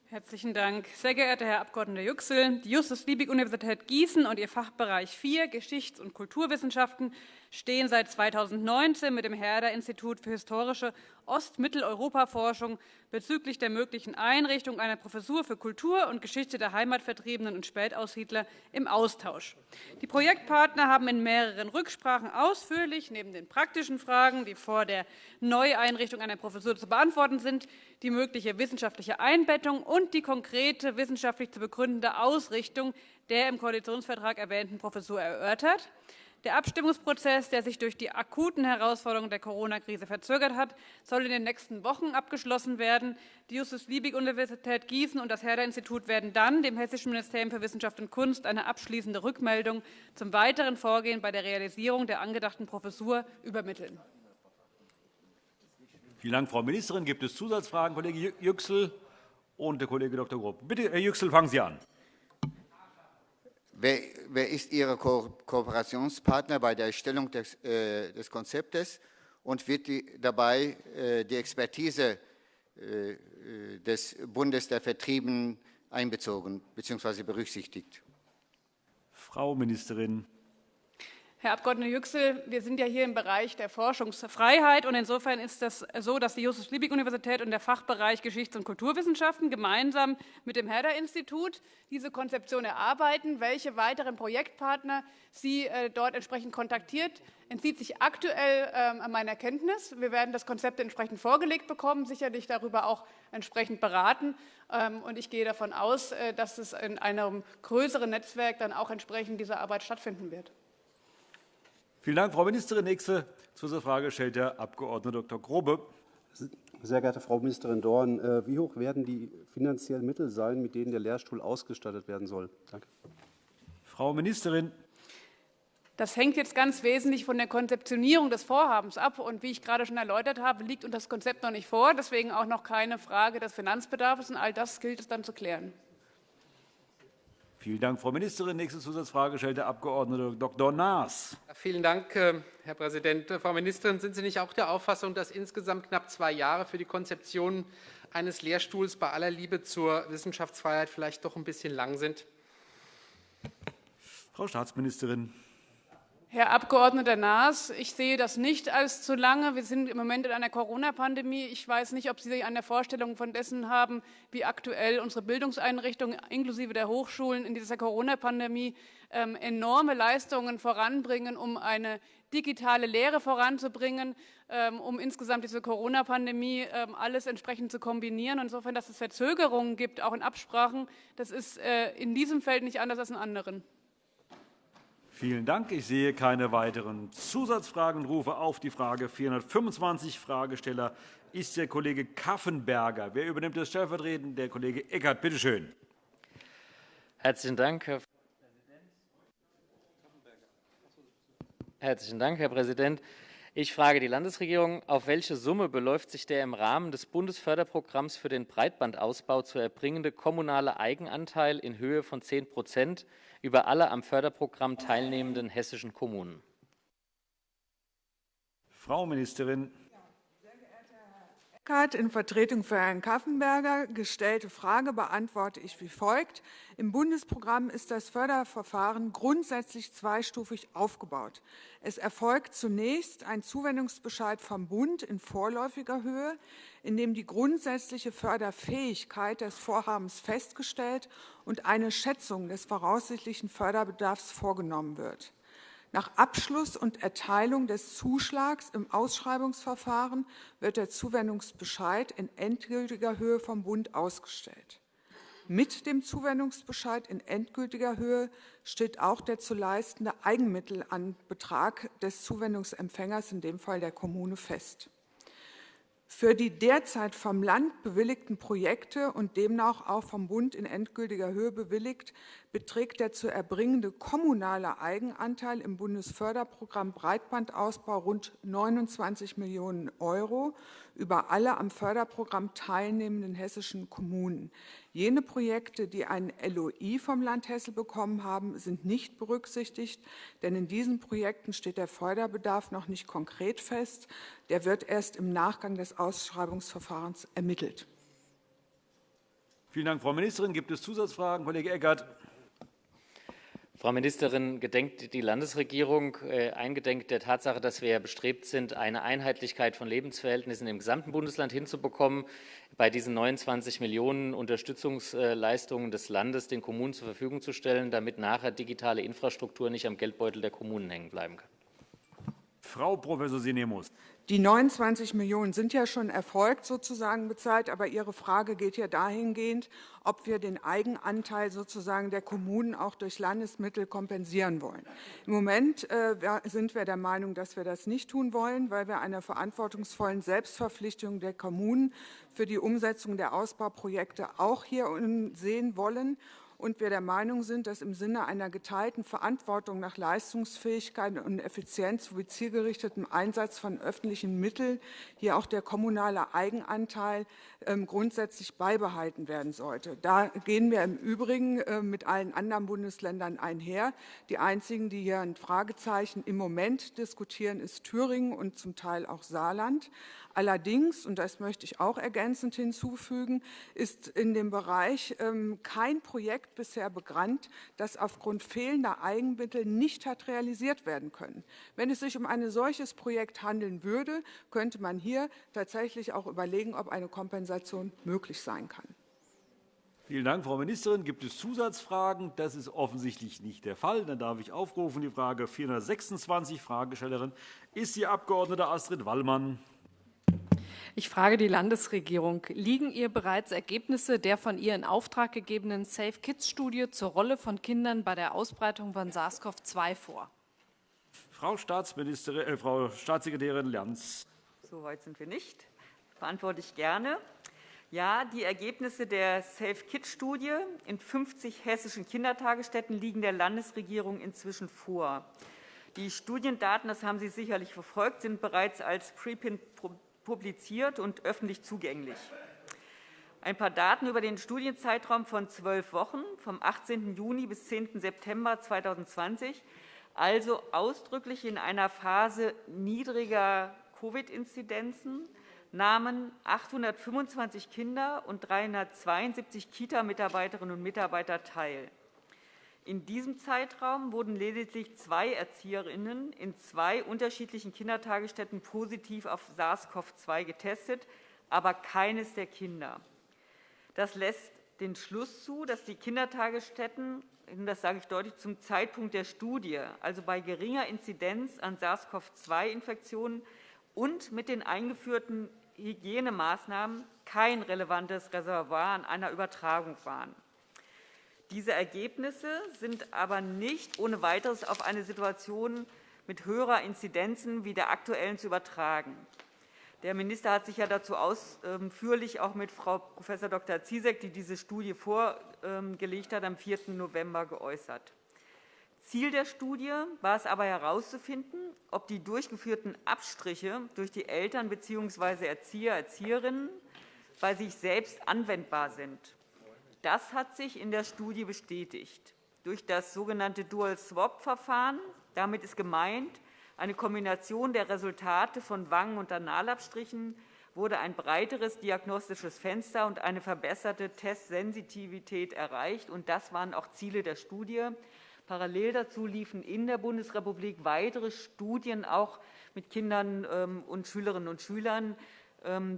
Herzlichen Dank. Sehr geehrter Herr Abg. Yüksel, die Justus-Liebig-Universität Gießen und ihr Fachbereich 4 Geschichts- und Kulturwissenschaften stehen seit 2019 mit dem Herder-Institut für historische Ost-Mitteleuropa-Forschung bezüglich der möglichen Einrichtung einer Professur für Kultur und Geschichte der Heimatvertriebenen und Spätaussiedler im Austausch. Die Projektpartner haben in mehreren Rücksprachen ausführlich, neben den praktischen Fragen, die vor der Neueinrichtung einer Professur zu beantworten sind, die mögliche wissenschaftliche Einbettung und die konkrete wissenschaftlich zu begründende Ausrichtung der im Koalitionsvertrag erwähnten Professur erörtert. Der Abstimmungsprozess, der sich durch die akuten Herausforderungen der Corona-Krise verzögert hat, soll in den nächsten Wochen abgeschlossen werden. Die Justus-Liebig-Universität Gießen und das Herder-Institut werden dann dem Hessischen Ministerium für Wissenschaft und Kunst eine abschließende Rückmeldung zum weiteren Vorgehen bei der Realisierung der angedachten Professur übermitteln. Vielen Dank, Frau Ministerin. Gibt es Zusatzfragen? Kollege Yüksel und der Kollege Dr. Grob. Bitte, Herr Yüksel, fangen Sie an. Wer, wer ist Ihr Ko Kooperationspartner bei der Erstellung des, äh, des Konzeptes und wird die, dabei äh, die Expertise äh, des Bundes der Vertriebenen einbezogen bzw. berücksichtigt? Frau Ministerin. Herr Abg. Yüksel, wir sind ja hier im Bereich der Forschungsfreiheit. und Insofern ist es so, dass die Justus-Liebig-Universität und der Fachbereich Geschichts- und Kulturwissenschaften gemeinsam mit dem Herder-Institut diese Konzeption erarbeiten. Welche weiteren Projektpartner Sie äh, dort entsprechend kontaktiert, entzieht sich aktuell ähm, an meiner Kenntnis. Wir werden das Konzept entsprechend vorgelegt bekommen, sicherlich darüber auch entsprechend beraten. Ähm, und ich gehe davon aus, äh, dass es in einem größeren Netzwerk dann auch entsprechend diese Arbeit stattfinden wird. Vielen Dank, Frau Ministerin. Nächste Zusatzfrage stellt der Abg. Dr. Grobe. Sehr geehrte Frau Ministerin Dorn, äh, wie hoch werden die finanziellen Mittel sein, mit denen der Lehrstuhl ausgestattet werden soll? Danke. Frau Ministerin. Das hängt jetzt ganz wesentlich von der Konzeptionierung des Vorhabens ab. Und wie ich gerade schon erläutert habe, liegt uns das Konzept noch nicht vor. Deswegen auch noch keine Frage des Finanzbedarfs. Und all das gilt es dann zu klären. Vielen Dank, Frau Ministerin. Nächste Zusatzfrage stellt der Abg. Dr. Naas. Vielen Dank, äh, Herr Präsident. Frau Ministerin, sind Sie nicht auch der Auffassung, dass insgesamt knapp zwei Jahre für die Konzeption eines Lehrstuhls bei aller Liebe zur Wissenschaftsfreiheit vielleicht doch ein bisschen lang sind? Frau Staatsministerin. Herr Abgeordneter Naas, ich sehe das nicht als zu lange. Wir sind im Moment in einer Corona-Pandemie. Ich weiß nicht, ob Sie eine Vorstellung von dessen haben, wie aktuell unsere Bildungseinrichtungen inklusive der Hochschulen in dieser Corona-Pandemie ähm, enorme Leistungen voranbringen, um eine digitale Lehre voranzubringen, ähm, um insgesamt diese Corona-Pandemie ähm, alles entsprechend zu kombinieren. Insofern, dass es Verzögerungen gibt, auch in Absprachen, das ist äh, in diesem Feld nicht anders als in anderen. Vielen Dank. Ich sehe keine weiteren Zusatzfragen und rufe auf die Frage 425. Fragesteller ist der Kollege Kaffenberger. Wer übernimmt das stellvertretend? Der Kollege Eckert. Bitte schön. Herzlichen Dank, Herr Herzlichen Dank, Herr Präsident. Ich frage die Landesregierung, auf welche Summe beläuft sich der im Rahmen des Bundesförderprogramms für den Breitbandausbau zu erbringende kommunale Eigenanteil in Höhe von 10 Prozent über alle am Förderprogramm teilnehmenden hessischen Kommunen? Frau Ministerin. In Vertretung für Herrn Kaffenberger gestellte Frage beantworte ich wie folgt. Im Bundesprogramm ist das Förderverfahren grundsätzlich zweistufig aufgebaut. Es erfolgt zunächst ein Zuwendungsbescheid vom Bund in vorläufiger Höhe, in dem die grundsätzliche Förderfähigkeit des Vorhabens festgestellt und eine Schätzung des voraussichtlichen Förderbedarfs vorgenommen wird. Nach Abschluss und Erteilung des Zuschlags im Ausschreibungsverfahren wird der Zuwendungsbescheid in endgültiger Höhe vom Bund ausgestellt. Mit dem Zuwendungsbescheid in endgültiger Höhe steht auch der zu leistende Eigenmittelanbetrag des Zuwendungsempfängers, in dem Fall der Kommune, fest. Für die derzeit vom Land bewilligten Projekte und demnach auch vom Bund in endgültiger Höhe bewilligt, beträgt der zu erbringende kommunale Eigenanteil im Bundesförderprogramm Breitbandausbau rund 29 Millionen Euro über alle am Förderprogramm teilnehmenden hessischen Kommunen. Jene Projekte, die ein LOI vom Land Hesse bekommen haben, sind nicht berücksichtigt, denn in diesen Projekten steht der Förderbedarf noch nicht konkret fest. Der wird erst im Nachgang des Ausschreibungsverfahrens ermittelt. Vielen Dank, Frau Ministerin. Gibt es Zusatzfragen? Kollege Eckert. Frau Ministerin, gedenkt die Landesregierung äh, eingedenk der Tatsache, dass wir bestrebt sind, eine Einheitlichkeit von Lebensverhältnissen im gesamten Bundesland hinzubekommen, bei diesen 29 Millionen Unterstützungsleistungen des Landes den Kommunen zur Verfügung zu stellen, damit nachher digitale Infrastruktur nicht am Geldbeutel der Kommunen hängen bleiben kann? Frau Prof. Sinemus. Die 29 Millionen sind ja schon erfolgt sozusagen bezahlt, aber Ihre Frage geht ja dahingehend, ob wir den Eigenanteil sozusagen der Kommunen auch durch Landesmittel kompensieren wollen. Im Moment äh, sind wir der Meinung, dass wir das nicht tun wollen, weil wir einer verantwortungsvollen Selbstverpflichtung der Kommunen für die Umsetzung der Ausbauprojekte auch hier sehen wollen und wir der Meinung sind, dass im Sinne einer geteilten Verantwortung nach Leistungsfähigkeit und Effizienz sowie zielgerichtetem Einsatz von öffentlichen Mitteln hier auch der kommunale Eigenanteil ähm, grundsätzlich beibehalten werden sollte. Da gehen wir im Übrigen äh, mit allen anderen Bundesländern einher. Die einzigen, die hier ein Fragezeichen im Moment diskutieren, ist Thüringen und zum Teil auch Saarland. Allerdings, und das möchte ich auch ergänzend hinzufügen, ist in dem Bereich ähm, kein Projekt bisher bekannt, das aufgrund fehlender Eigenmittel nicht hat realisiert werden können. Wenn es sich um ein solches Projekt handeln würde, könnte man hier tatsächlich auch überlegen, ob eine Kompensation möglich sein kann. Vielen Dank, Frau Ministerin. Gibt es Zusatzfragen? Das ist offensichtlich nicht der Fall. Dann darf ich aufrufen die Frage 426. Fragestellerin ist die Abg. Astrid Wallmann. Ich frage die Landesregierung. Liegen ihr bereits Ergebnisse der von ihr in Auftrag gegebenen Safe Kids Studie zur Rolle von Kindern bei der Ausbreitung von SARS-CoV-2 vor? Frau, Staatsministerin, äh, Frau Staatssekretärin Lernz. So weit sind wir nicht. Beantworte ich gerne. Ja, die Ergebnisse der Safe Kids Studie in 50 hessischen Kindertagesstätten liegen der Landesregierung inzwischen vor. Die Studiendaten, das haben Sie sicherlich verfolgt, sind bereits als Preprint publiziert und öffentlich zugänglich. Ein paar Daten über den Studienzeitraum von zwölf Wochen, vom 18. Juni bis 10. September 2020, also ausdrücklich in einer Phase niedriger Covid-Inzidenzen, nahmen 825 Kinder und 372 Kita-Mitarbeiterinnen und Mitarbeiter teil. In diesem Zeitraum wurden lediglich zwei Erzieherinnen in zwei unterschiedlichen Kindertagesstätten positiv auf SARS-CoV-2 getestet, aber keines der Kinder. Das lässt den Schluss zu, dass die Kindertagesstätten, das sage ich deutlich, zum Zeitpunkt der Studie, also bei geringer Inzidenz an SARS-CoV-2-Infektionen und mit den eingeführten Hygienemaßnahmen kein relevantes Reservoir an einer Übertragung waren. Diese Ergebnisse sind aber nicht ohne weiteres auf eine Situation mit höherer Inzidenzen wie der aktuellen zu übertragen. Der Minister hat sich ja dazu ausführlich auch mit Frau Prof. Dr. Ziesek, die diese Studie vorgelegt hat, am 4. November geäußert. Ziel der Studie war es aber herauszufinden, ob die durchgeführten Abstriche durch die Eltern bzw. Erzieher, Erzieherinnen bei sich selbst anwendbar sind. Das hat sich in der Studie bestätigt. Durch das sogenannte Dual-Swap-Verfahren, damit ist gemeint, eine Kombination der Resultate von Wangen- und Analabstrichen, wurde ein breiteres diagnostisches Fenster und eine verbesserte Testsensitivität erreicht. Das waren auch Ziele der Studie. Parallel dazu liefen in der Bundesrepublik weitere Studien auch mit Kindern ähm, und Schülerinnen und Schülern,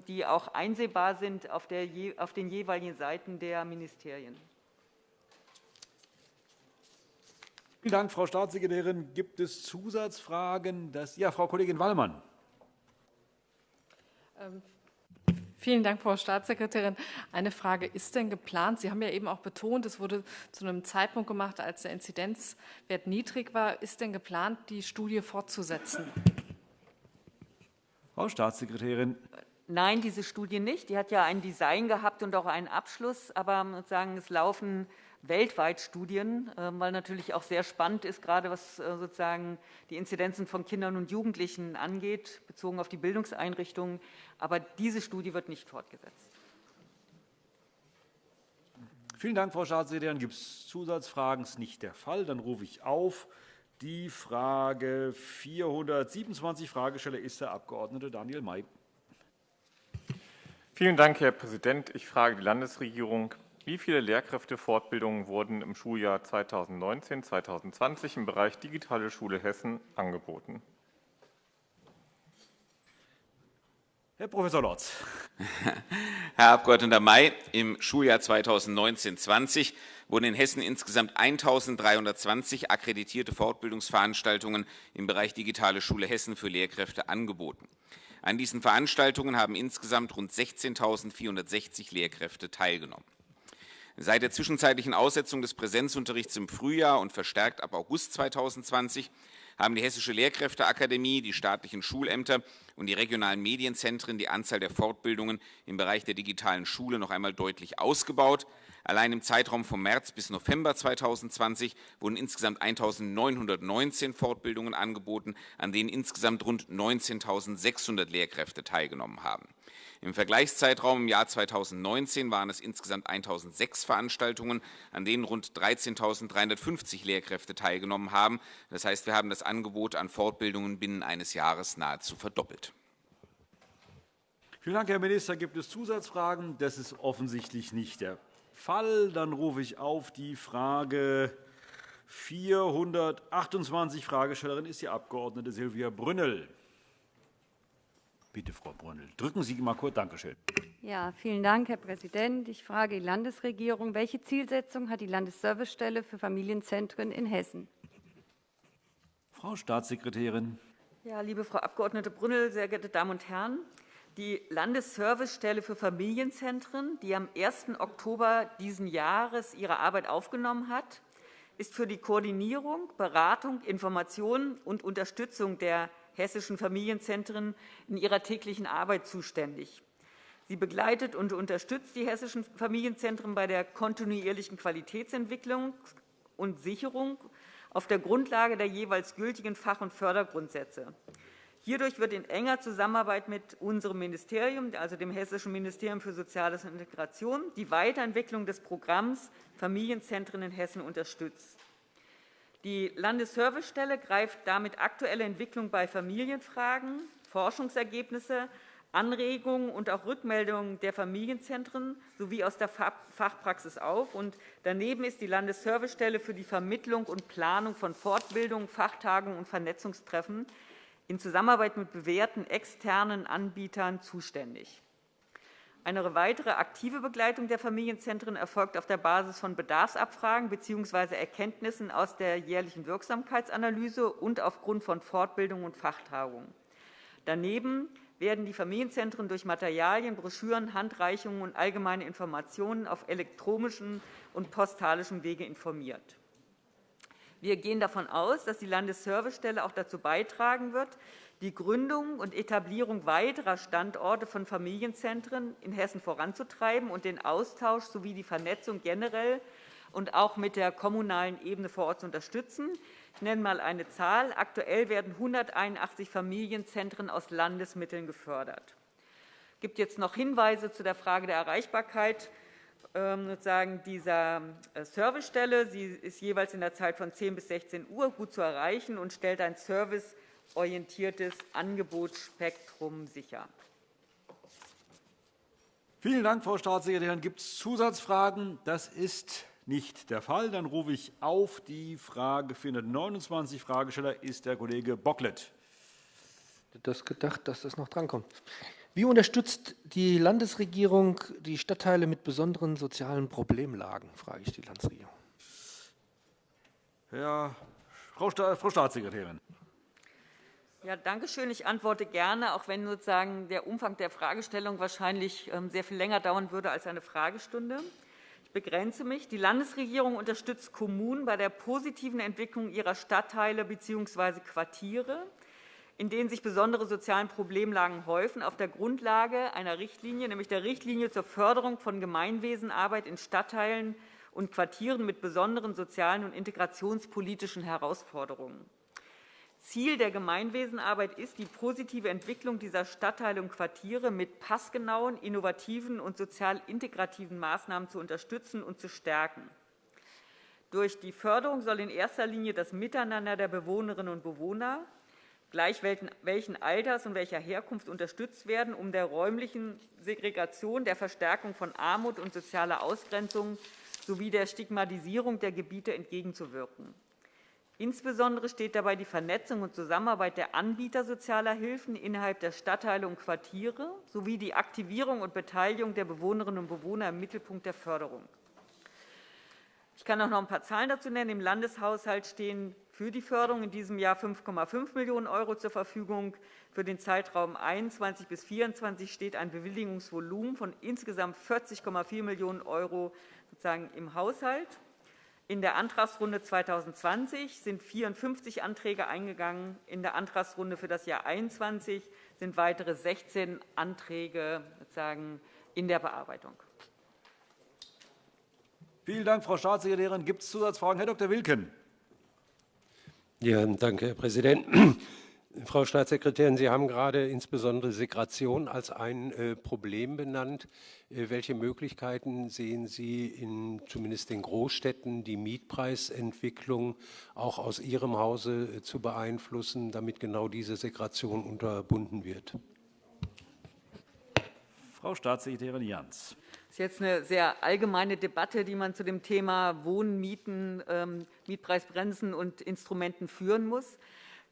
die auch einsehbar sind auf, der, auf den jeweiligen Seiten der Ministerien. Vielen Dank, Frau Staatssekretärin. Gibt es Zusatzfragen? Das, ja, Frau Kollegin Wallmann. Ähm, vielen Dank, Frau Staatssekretärin. Eine Frage, ist denn geplant, Sie haben ja eben auch betont, es wurde zu einem Zeitpunkt gemacht, als der Inzidenzwert niedrig war, ist denn geplant, die Studie fortzusetzen? Frau Staatssekretärin. Nein, diese Studie nicht. Die hat ja ein Design gehabt und auch einen Abschluss. Aber sozusagen, es laufen weltweit Studien, ähm, weil natürlich auch sehr spannend ist, gerade was äh, sozusagen die Inzidenzen von Kindern und Jugendlichen angeht, bezogen auf die Bildungseinrichtungen. Aber diese Studie wird nicht fortgesetzt. Vielen Dank, Frau Staatssekretärin. Gibt es Zusatzfragen? Das ist nicht der Fall. Dann rufe ich auf. Die Frage 427. Fragesteller ist der Abg. Daniel May. Vielen Dank, Herr Präsident. Ich frage die Landesregierung. Wie viele Lehrkräftefortbildungen wurden im Schuljahr 2019-2020 im Bereich Digitale Schule Hessen angeboten? Herr Prof. Lorz. Herr Abg. May, im Schuljahr 2019-20 wurden in Hessen insgesamt 1.320 akkreditierte Fortbildungsveranstaltungen im Bereich Digitale Schule Hessen für Lehrkräfte angeboten. An diesen Veranstaltungen haben insgesamt rund 16.460 Lehrkräfte teilgenommen. Seit der zwischenzeitlichen Aussetzung des Präsenzunterrichts im Frühjahr und verstärkt ab August 2020 haben die Hessische Lehrkräfteakademie, die staatlichen Schulämter und die regionalen Medienzentren die Anzahl der Fortbildungen im Bereich der digitalen Schule noch einmal deutlich ausgebaut. Allein im Zeitraum vom März bis November 2020 wurden insgesamt 1.919 Fortbildungen angeboten, an denen insgesamt rund 19.600 Lehrkräfte teilgenommen haben. Im Vergleichszeitraum im Jahr 2019 waren es insgesamt 1.006 Veranstaltungen, an denen rund 13.350 Lehrkräfte teilgenommen haben. Das heißt, wir haben das Angebot an Fortbildungen binnen eines Jahres nahezu verdoppelt. Vielen Dank, Herr Minister. Gibt es Zusatzfragen? Das ist offensichtlich nicht der Fall. Dann rufe ich auf die Frage 428. Fragestellerin ist die Abg. Silvia Brünnel. Bitte, Frau Brünnel, drücken Sie mal kurz. Danke schön. Ja, vielen Dank, Herr Präsident. Ich frage die Landesregierung, welche Zielsetzung hat die Landesservicestelle für Familienzentren in Hessen? Frau Staatssekretärin. Ja, liebe Frau Abg. Brünnel, sehr geehrte Damen und Herren! Die Landesservicestelle für Familienzentren, die am 1. Oktober dieses Jahres ihre Arbeit aufgenommen hat, ist für die Koordinierung, Beratung, Information und Unterstützung der hessischen Familienzentren in ihrer täglichen Arbeit zuständig. Sie begleitet und unterstützt die hessischen Familienzentren bei der kontinuierlichen Qualitätsentwicklung und Sicherung auf der Grundlage der jeweils gültigen Fach- und Fördergrundsätze. Hierdurch wird in enger Zusammenarbeit mit unserem Ministerium, also dem Hessischen Ministerium für Soziales und Integration, die Weiterentwicklung des Programms Familienzentren in Hessen unterstützt. Die Landesservicestelle greift damit aktuelle Entwicklung bei Familienfragen, Forschungsergebnisse, Anregungen und auch Rückmeldungen der Familienzentren sowie aus der Fachpraxis auf. Daneben ist die Landesservicestelle für die Vermittlung und Planung von Fortbildungen, Fachtagungen und Vernetzungstreffen in Zusammenarbeit mit bewährten externen Anbietern zuständig. Eine weitere aktive Begleitung der Familienzentren erfolgt auf der Basis von Bedarfsabfragen bzw. Erkenntnissen aus der jährlichen Wirksamkeitsanalyse und aufgrund von Fortbildungen und Fachtagungen. Daneben werden die Familienzentren durch Materialien, Broschüren, Handreichungen und allgemeine Informationen auf elektronischem und postalischem Wege informiert. Wir gehen davon aus, dass die Landesservicestelle auch dazu beitragen wird, die Gründung und Etablierung weiterer Standorte von Familienzentren in Hessen voranzutreiben und den Austausch sowie die Vernetzung generell und auch mit der kommunalen Ebene vor Ort zu unterstützen. Ich nenne einmal eine Zahl. Aktuell werden 181 Familienzentren aus Landesmitteln gefördert. Es gibt jetzt noch Hinweise zu der Frage der Erreichbarkeit sozusagen dieser äh, Servicestelle. Sie ist jeweils in der Zeit von 10 bis 16 Uhr gut zu erreichen und stellt ein Service orientiertes Angebotsspektrum sicher. Vielen Dank, Frau Staatssekretärin. Gibt es Zusatzfragen? Das ist nicht der Fall. Dann rufe ich auf die Frage 429. Fragesteller ist der Kollege Bocklet. Das gedacht, dass das noch drankommt. Wie unterstützt die Landesregierung die Stadtteile mit besonderen sozialen Problemlagen, frage ich die Landesregierung. Herr, Frau, Staatssekretärin. Ja, danke schön. Ich antworte gerne, auch wenn sozusagen der Umfang der Fragestellung wahrscheinlich ähm, sehr viel länger dauern würde als eine Fragestunde. Ich begrenze mich. Die Landesregierung unterstützt Kommunen bei der positiven Entwicklung ihrer Stadtteile bzw. Quartiere, in denen sich besondere soziale Problemlagen häufen, auf der Grundlage einer Richtlinie, nämlich der Richtlinie zur Förderung von Gemeinwesenarbeit in Stadtteilen und Quartieren mit besonderen sozialen und integrationspolitischen Herausforderungen. Ziel der Gemeinwesenarbeit ist, die positive Entwicklung dieser Stadtteile und Quartiere mit passgenauen, innovativen und sozial integrativen Maßnahmen zu unterstützen und zu stärken. Durch die Förderung soll in erster Linie das Miteinander der Bewohnerinnen und Bewohner, gleich welchen Alters und welcher Herkunft, unterstützt werden, um der räumlichen Segregation, der Verstärkung von Armut und sozialer Ausgrenzung sowie der Stigmatisierung der Gebiete entgegenzuwirken. Insbesondere steht dabei die Vernetzung und Zusammenarbeit der Anbieter sozialer Hilfen innerhalb der Stadtteile und Quartiere sowie die Aktivierung und Beteiligung der Bewohnerinnen und Bewohner im Mittelpunkt der Förderung. Ich kann auch noch ein paar Zahlen dazu nennen. Im Landeshaushalt stehen für die Förderung in diesem Jahr 5,5 Millionen € zur Verfügung. Für den Zeitraum 21 bis 24 steht ein Bewilligungsvolumen von insgesamt 40,4 Millionen € im Haushalt. In der Antragsrunde 2020 sind 54 Anträge eingegangen. In der Antragsrunde für das Jahr 2021 sind weitere 16 Anträge in der Bearbeitung. Vielen Dank, Frau Staatssekretärin. Gibt es Zusatzfragen? Herr Dr. Wilken. Ja, danke, Herr Präsident. Frau Staatssekretärin, Sie haben gerade insbesondere Segregation als ein äh, Problem benannt. Äh, welche Möglichkeiten sehen Sie in zumindest den Großstädten, die Mietpreisentwicklung auch aus Ihrem Hause äh, zu beeinflussen, damit genau diese Segregation unterbunden wird? Frau Staatssekretärin Jans. Ist jetzt eine sehr allgemeine Debatte, die man zu dem Thema Wohnen, Mieten, ähm, Mietpreisbremsen und Instrumenten führen muss.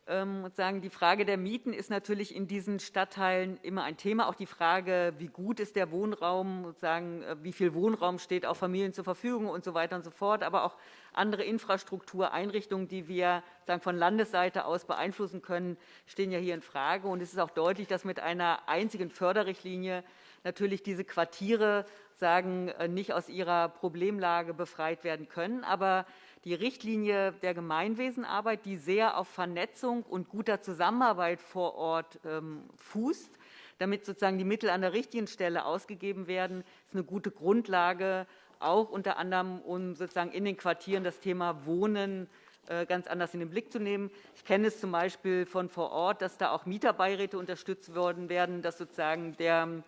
Ähm, sagen, die Frage der Mieten ist natürlich in diesen Stadtteilen immer ein Thema. Auch die Frage, wie gut ist der Wohnraum, sagen, äh, wie viel Wohnraum steht auch Familien zur Verfügung und so weiter und so fort. Aber auch andere Infrastruktureinrichtungen, die wir sagen, von Landesseite aus beeinflussen können, stehen ja hier in Frage. Und es ist auch deutlich, dass mit einer einzigen Förderrichtlinie natürlich diese Quartiere sagen, äh, nicht aus ihrer Problemlage befreit werden können. Aber die Richtlinie der Gemeinwesenarbeit, die sehr auf Vernetzung und guter Zusammenarbeit vor Ort ähm, fußt, damit sozusagen die Mittel an der richtigen Stelle ausgegeben werden, ist eine gute Grundlage, auch unter anderem, um sozusagen in den Quartieren das Thema Wohnen äh, ganz anders in den Blick zu nehmen. Ich kenne es zum Beispiel von vor Ort, dass da auch Mieterbeiräte unterstützt worden werden, dass sozusagen der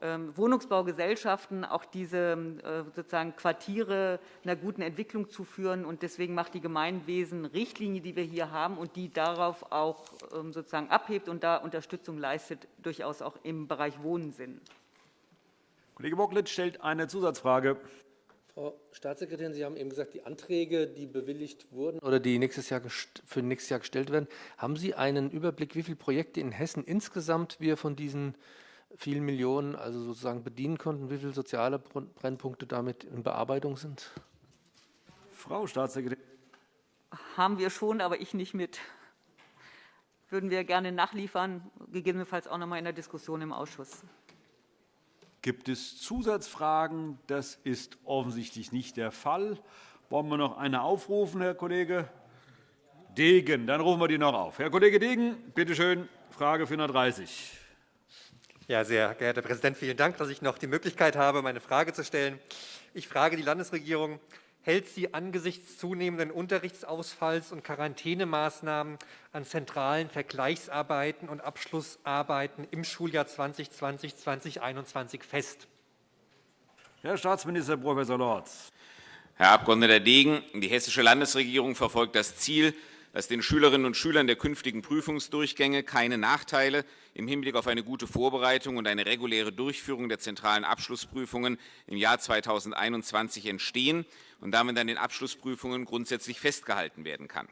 Wohnungsbaugesellschaften auch diese äh, sozusagen Quartiere einer guten Entwicklung zu führen. Und deswegen macht die Gemeinwesen-Richtlinie, die wir hier haben und die darauf auch ähm, sozusagen abhebt und da Unterstützung leistet, durchaus auch im Bereich Wohnen Sinn. Kollege Bocklet stellt eine Zusatzfrage. Frau Staatssekretärin, Sie haben eben gesagt, die Anträge, die bewilligt wurden oder die nächstes Jahr für nächstes Jahr gestellt werden, haben Sie einen Überblick, wie viele Projekte in Hessen insgesamt wir von diesen vielen Millionen also sozusagen bedienen konnten, wie viele soziale Brennpunkte damit in Bearbeitung sind? Frau Staatssekretärin. Haben wir schon, aber ich nicht mit. Würden wir gerne nachliefern, gegebenenfalls auch noch einmal in der Diskussion im Ausschuss. Gibt es Zusatzfragen? Das ist offensichtlich nicht der Fall. Wollen wir noch eine aufrufen, Herr Kollege Degen? Dann rufen wir die noch auf. Herr Kollege Degen, bitte schön, Frage 430. Ja, sehr geehrter Herr Präsident, vielen Dank, dass ich noch die Möglichkeit habe, meine Frage zu stellen. Ich frage die Landesregierung, hält sie angesichts zunehmenden Unterrichtsausfalls und Quarantänemaßnahmen an zentralen Vergleichsarbeiten und Abschlussarbeiten im Schuljahr 2020-2021 fest? Herr Staatsminister Prof. Lorz. Herr Abg. Degen, die Hessische Landesregierung verfolgt das Ziel, dass den Schülerinnen und Schülern der künftigen Prüfungsdurchgänge keine Nachteile im Hinblick auf eine gute Vorbereitung und eine reguläre Durchführung der zentralen Abschlussprüfungen im Jahr 2021 entstehen und damit an den Abschlussprüfungen grundsätzlich festgehalten werden kann.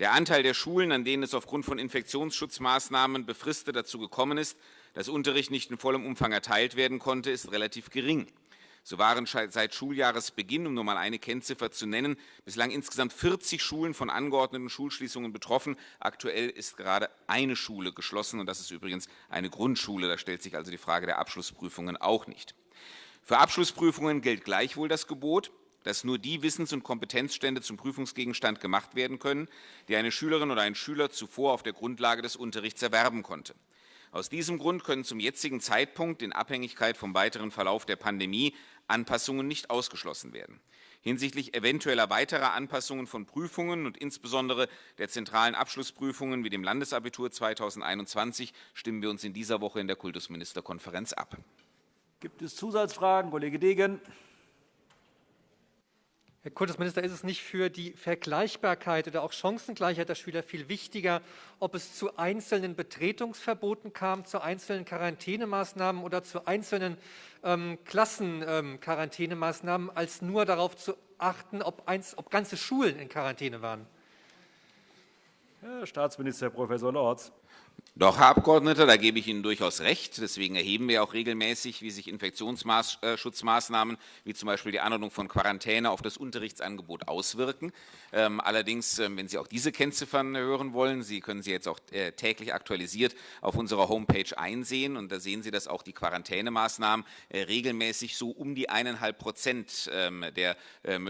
Der Anteil der Schulen, an denen es aufgrund von Infektionsschutzmaßnahmen befristet dazu gekommen ist, dass Unterricht nicht in vollem Umfang erteilt werden konnte, ist relativ gering. So waren seit Schuljahresbeginn, um nur einmal eine Kennziffer zu nennen, bislang insgesamt 40 Schulen von angeordneten Schulschließungen betroffen. Aktuell ist gerade eine Schule geschlossen, und das ist übrigens eine Grundschule. Da stellt sich also die Frage der Abschlussprüfungen auch nicht. Für Abschlussprüfungen gilt gleichwohl das Gebot, dass nur die Wissens- und Kompetenzstände zum Prüfungsgegenstand gemacht werden können, die eine Schülerin oder ein Schüler zuvor auf der Grundlage des Unterrichts erwerben konnte. Aus diesem Grund können zum jetzigen Zeitpunkt in Abhängigkeit vom weiteren Verlauf der Pandemie Anpassungen nicht ausgeschlossen werden. Hinsichtlich eventueller weiterer Anpassungen von Prüfungen und insbesondere der zentralen Abschlussprüfungen wie dem Landesabitur 2021 stimmen wir uns in dieser Woche in der Kultusministerkonferenz ab. Gibt es Zusatzfragen? Kollege Degen. Herr Kultusminister, ist es nicht für die Vergleichbarkeit oder auch Chancengleichheit der Schüler viel wichtiger, ob es zu einzelnen Betretungsverboten kam, zu einzelnen Quarantänemaßnahmen oder zu einzelnen ähm, Klassenquarantänemaßnahmen, ähm, als nur darauf zu achten, ob, eins, ob ganze Schulen in Quarantäne waren? Herr Staatsminister Prof. Lorz. Doch, Herr Abgeordneter, da gebe ich Ihnen durchaus recht. Deswegen erheben wir auch regelmäßig, wie sich Infektionsschutzmaßnahmen wie zum Beispiel die Anordnung von Quarantäne auf das Unterrichtsangebot auswirken. Ähm, allerdings, ähm, wenn Sie auch diese Kennziffern hören wollen, Sie können sie jetzt auch äh, täglich aktualisiert auf unserer Homepage einsehen. Und da sehen Sie, dass auch die Quarantänemaßnahmen äh, regelmäßig so um die eineinhalb Prozent ähm, der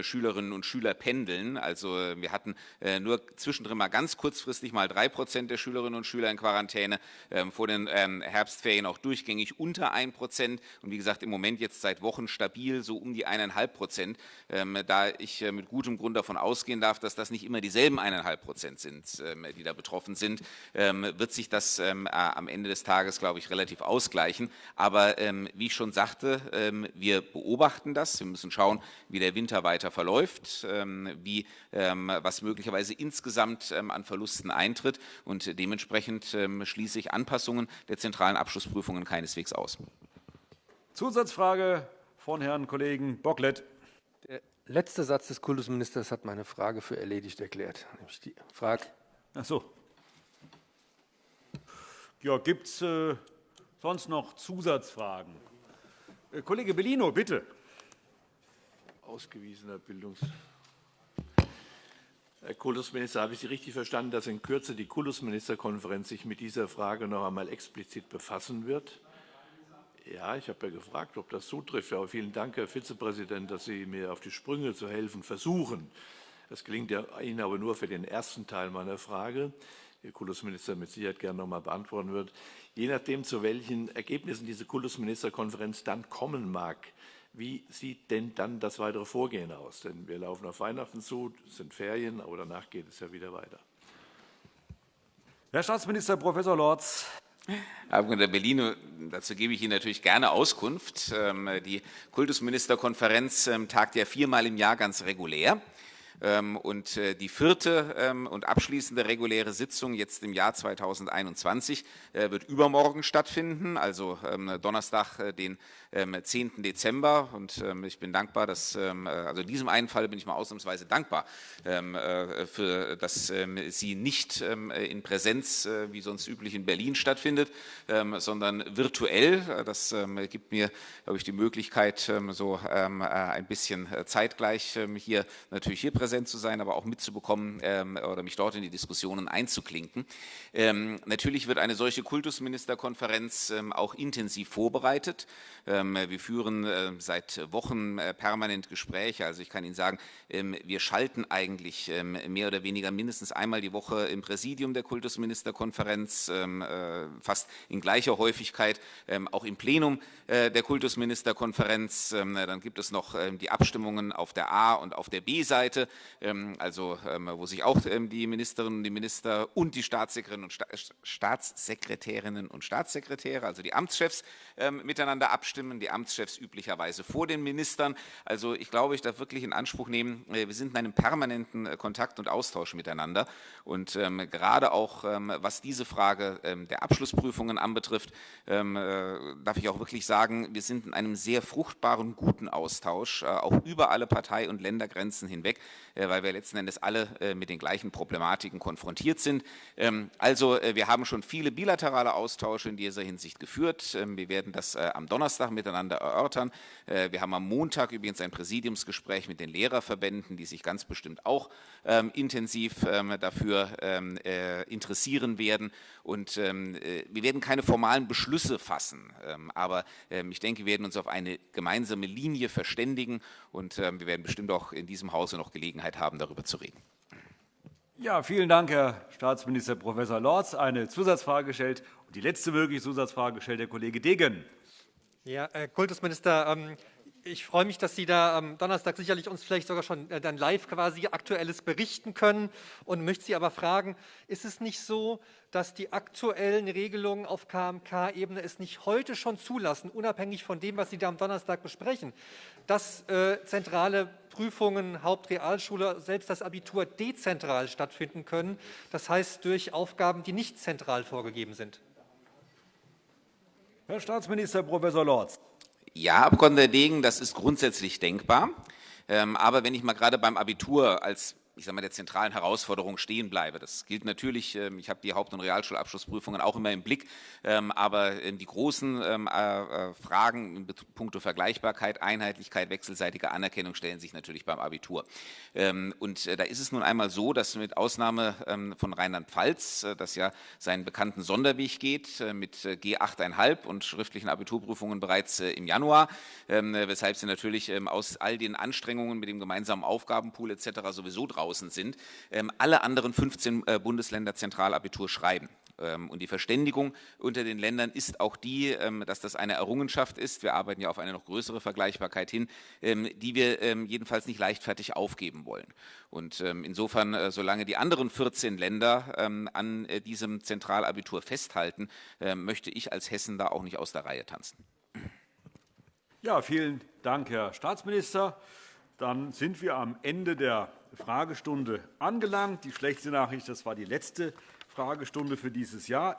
Schülerinnen und Schüler pendeln. Also äh, wir hatten nur zwischendrin mal ganz kurzfristig mal drei Prozent der Schülerinnen und Schüler in Quarantäne Quarantäne ähm, vor den ähm, Herbstferien auch durchgängig unter 1 Prozent und wie gesagt im Moment jetzt seit Wochen stabil so um die 1,5 Prozent. Ähm, da ich äh, mit gutem Grund davon ausgehen darf, dass das nicht immer dieselben 1,5 Prozent sind, die da betroffen sind, wird sich das am Ende des Tages, glaube ich, relativ ausgleichen. Aber wie ich schon sagte, wir beobachten das. Wir müssen schauen, wie der Winter weiter verläuft, wie, was möglicherweise insgesamt an Verlusten eintritt. Und dementsprechend schließe ich Anpassungen der zentralen Abschlussprüfungen keineswegs aus. Zusatzfrage von Herrn Kollegen Bocklet. Der letzte Satz des Kultusministers hat meine Frage für erledigt erklärt. Nämlich die Frage. Ach so. Ja, gibt es äh, sonst noch Zusatzfragen? Äh, Kollege Bellino, bitte. Ausgewiesener Bildungs Herr Kultusminister, habe ich Sie richtig verstanden, dass in Kürze die Kultusministerkonferenz sich mit dieser Frage noch einmal explizit befassen wird? Ja, ich habe ja gefragt, ob das zutrifft. Aber vielen Dank, Herr Vizepräsident, dass Sie mir auf die Sprünge zu helfen versuchen. Das gelingt Ihnen aber nur für den ersten Teil meiner Frage, Ihr Kultusminister mit Sicherheit gerne noch einmal beantworten wird. Je nachdem, zu welchen Ergebnissen diese Kultusministerkonferenz dann kommen mag, wie sieht denn dann das weitere Vorgehen aus? Denn wir laufen auf Weihnachten zu, es sind Ferien, aber danach geht es ja wieder weiter. Herr Staatsminister Prof. Lorz. Herr Abg. Bellino, dazu gebe ich Ihnen natürlich gerne Auskunft. Ähm, die Kultusministerkonferenz ähm, tagt ja viermal im Jahr ganz regulär. Ähm, und äh, die vierte ähm, und abschließende reguläre Sitzung jetzt im Jahr 2021 äh, wird übermorgen stattfinden, also ähm, Donnerstag, äh, den 10. Dezember. Und ich bin dankbar, dass, also in diesem einen Fall bin ich mal ausnahmsweise dankbar, für, dass sie nicht in Präsenz, wie sonst üblich in Berlin stattfindet, sondern virtuell. Das gibt mir, glaube ich, die Möglichkeit, so ein bisschen zeitgleich hier natürlich hier präsent zu sein, aber auch mitzubekommen ähm, oder mich dort in die Diskussionen einzuklinken. Ähm, natürlich wird eine solche Kultusministerkonferenz ähm, auch intensiv vorbereitet. Ähm, wir führen äh, seit Wochen äh, permanent Gespräche. Also ich kann Ihnen sagen, ähm, wir schalten eigentlich ähm, mehr oder weniger mindestens einmal die Woche im Präsidium der Kultusministerkonferenz, äh, fast in gleicher Häufigkeit auch im Plenum der Kultusministerkonferenz. Dann gibt es noch die Abstimmungen auf der A- und auf der B-Seite. Ähm, also ähm, wo sich auch ähm, die Ministerinnen und die Minister und die Staatssekretärinnen und, Staatssekretärinnen und Staatssekretäre, also die Amtschefs, miteinander abstimmen, die Amtschefs üblicherweise vor den Ministern. Also ich glaube, ich darf wirklich in Anspruch nehmen, äh, wir sind in einem permanenten äh, Kontakt und Austausch miteinander. Und gerade auch, was diese Frage der Abschlussprüfungen anbetrifft, äh, darf ich auch wirklich sagen, wir sind in einem sehr fruchtbaren, guten Austausch, auch über alle Partei- und Ländergrenzen hinweg. Äh, weil wir letzten Endes alle äh, mit den gleichen Problematiken konfrontiert sind. Ähm, also äh, wir haben schon viele bilaterale Austausche in dieser Hinsicht geführt. Ähm, wir werden das am Donnerstag miteinander erörtern. Wir haben am Montag übrigens ein Präsidiumsgespräch mit den Lehrerverbänden, die sich ganz bestimmt auch ähm, intensiv dafür interessieren werden. Und wir werden keine formalen Beschlüsse fassen, aber ich denke, wir werden uns auf eine gemeinsame Linie verständigen und wir werden bestimmt auch in diesem Hause noch Gelegenheit Gelegenheit haben, darüber zu reden. Ja, vielen Dank, Herr Staatsminister Prof. Lorz. Eine Zusatzfrage gestellt und die letzte mögliche Zusatzfrage stellt der Kollege Degen. Ja, Herr Kultusminister, ähm, ich freue mich, dass Sie da am Donnerstag sicherlich uns vielleicht sogar schon äh, dann live quasi Aktuelles berichten können und möchte Sie aber fragen, ist es nicht so, dass die aktuellen Regelungen auf KMK-Ebene es nicht heute schon zulassen, unabhängig von dem, was Sie da am Donnerstag besprechen, dass äh, zentrale Prüfungen, Hauptrealschule, selbst das Abitur dezentral stattfinden können, das heißt durch Aufgaben, die nicht zentral vorgegeben sind? Herr Staatsminister Prof. Lorz. Ja, Abg. Degen, das ist grundsätzlich denkbar. Ähm, aber wenn ich mal gerade beim Abitur als ich sage mal, der zentralen Herausforderung stehen bleibe. Das gilt natürlich, ähm, ich habe die Haupt- und Realschulabschlussprüfungen auch immer im Blick, ähm, aber ähm, die großen äh, äh, Fragen in puncto Vergleichbarkeit, Einheitlichkeit, wechselseitige Anerkennung stellen sich natürlich beim Abitur. Und äh, da ist es nun einmal so, dass mit Ausnahme von Rheinland-Pfalz, das ja seinen bekannten Sonderweg geht, mit G8,5 und schriftlichen Abiturprüfungen bereits im Januar, weshalb sie natürlich aus all den Anstrengungen mit dem gemeinsamen Aufgabenpool etc. sowieso drauf draußen sind, ähm, alle anderen 15 äh, Bundesländer Zentralabitur schreiben. Ähm, und die Verständigung unter den Ländern ist auch die, ähm, dass das eine Errungenschaft ist. Wir arbeiten ja auf eine noch größere Vergleichbarkeit hin, die wir jedenfalls nicht leichtfertig aufgeben wollen. Und insofern, äh, solange die anderen 14 Länder an äh, diesem Zentralabitur festhalten, möchte ich als Hessen da auch nicht aus der Reihe tanzen. Ja, vielen Dank, Herr Staatsminister. Dann sind wir am Ende der Fragestunde angelangt. Die schlechte Nachricht, das war die letzte Fragestunde für dieses Jahr.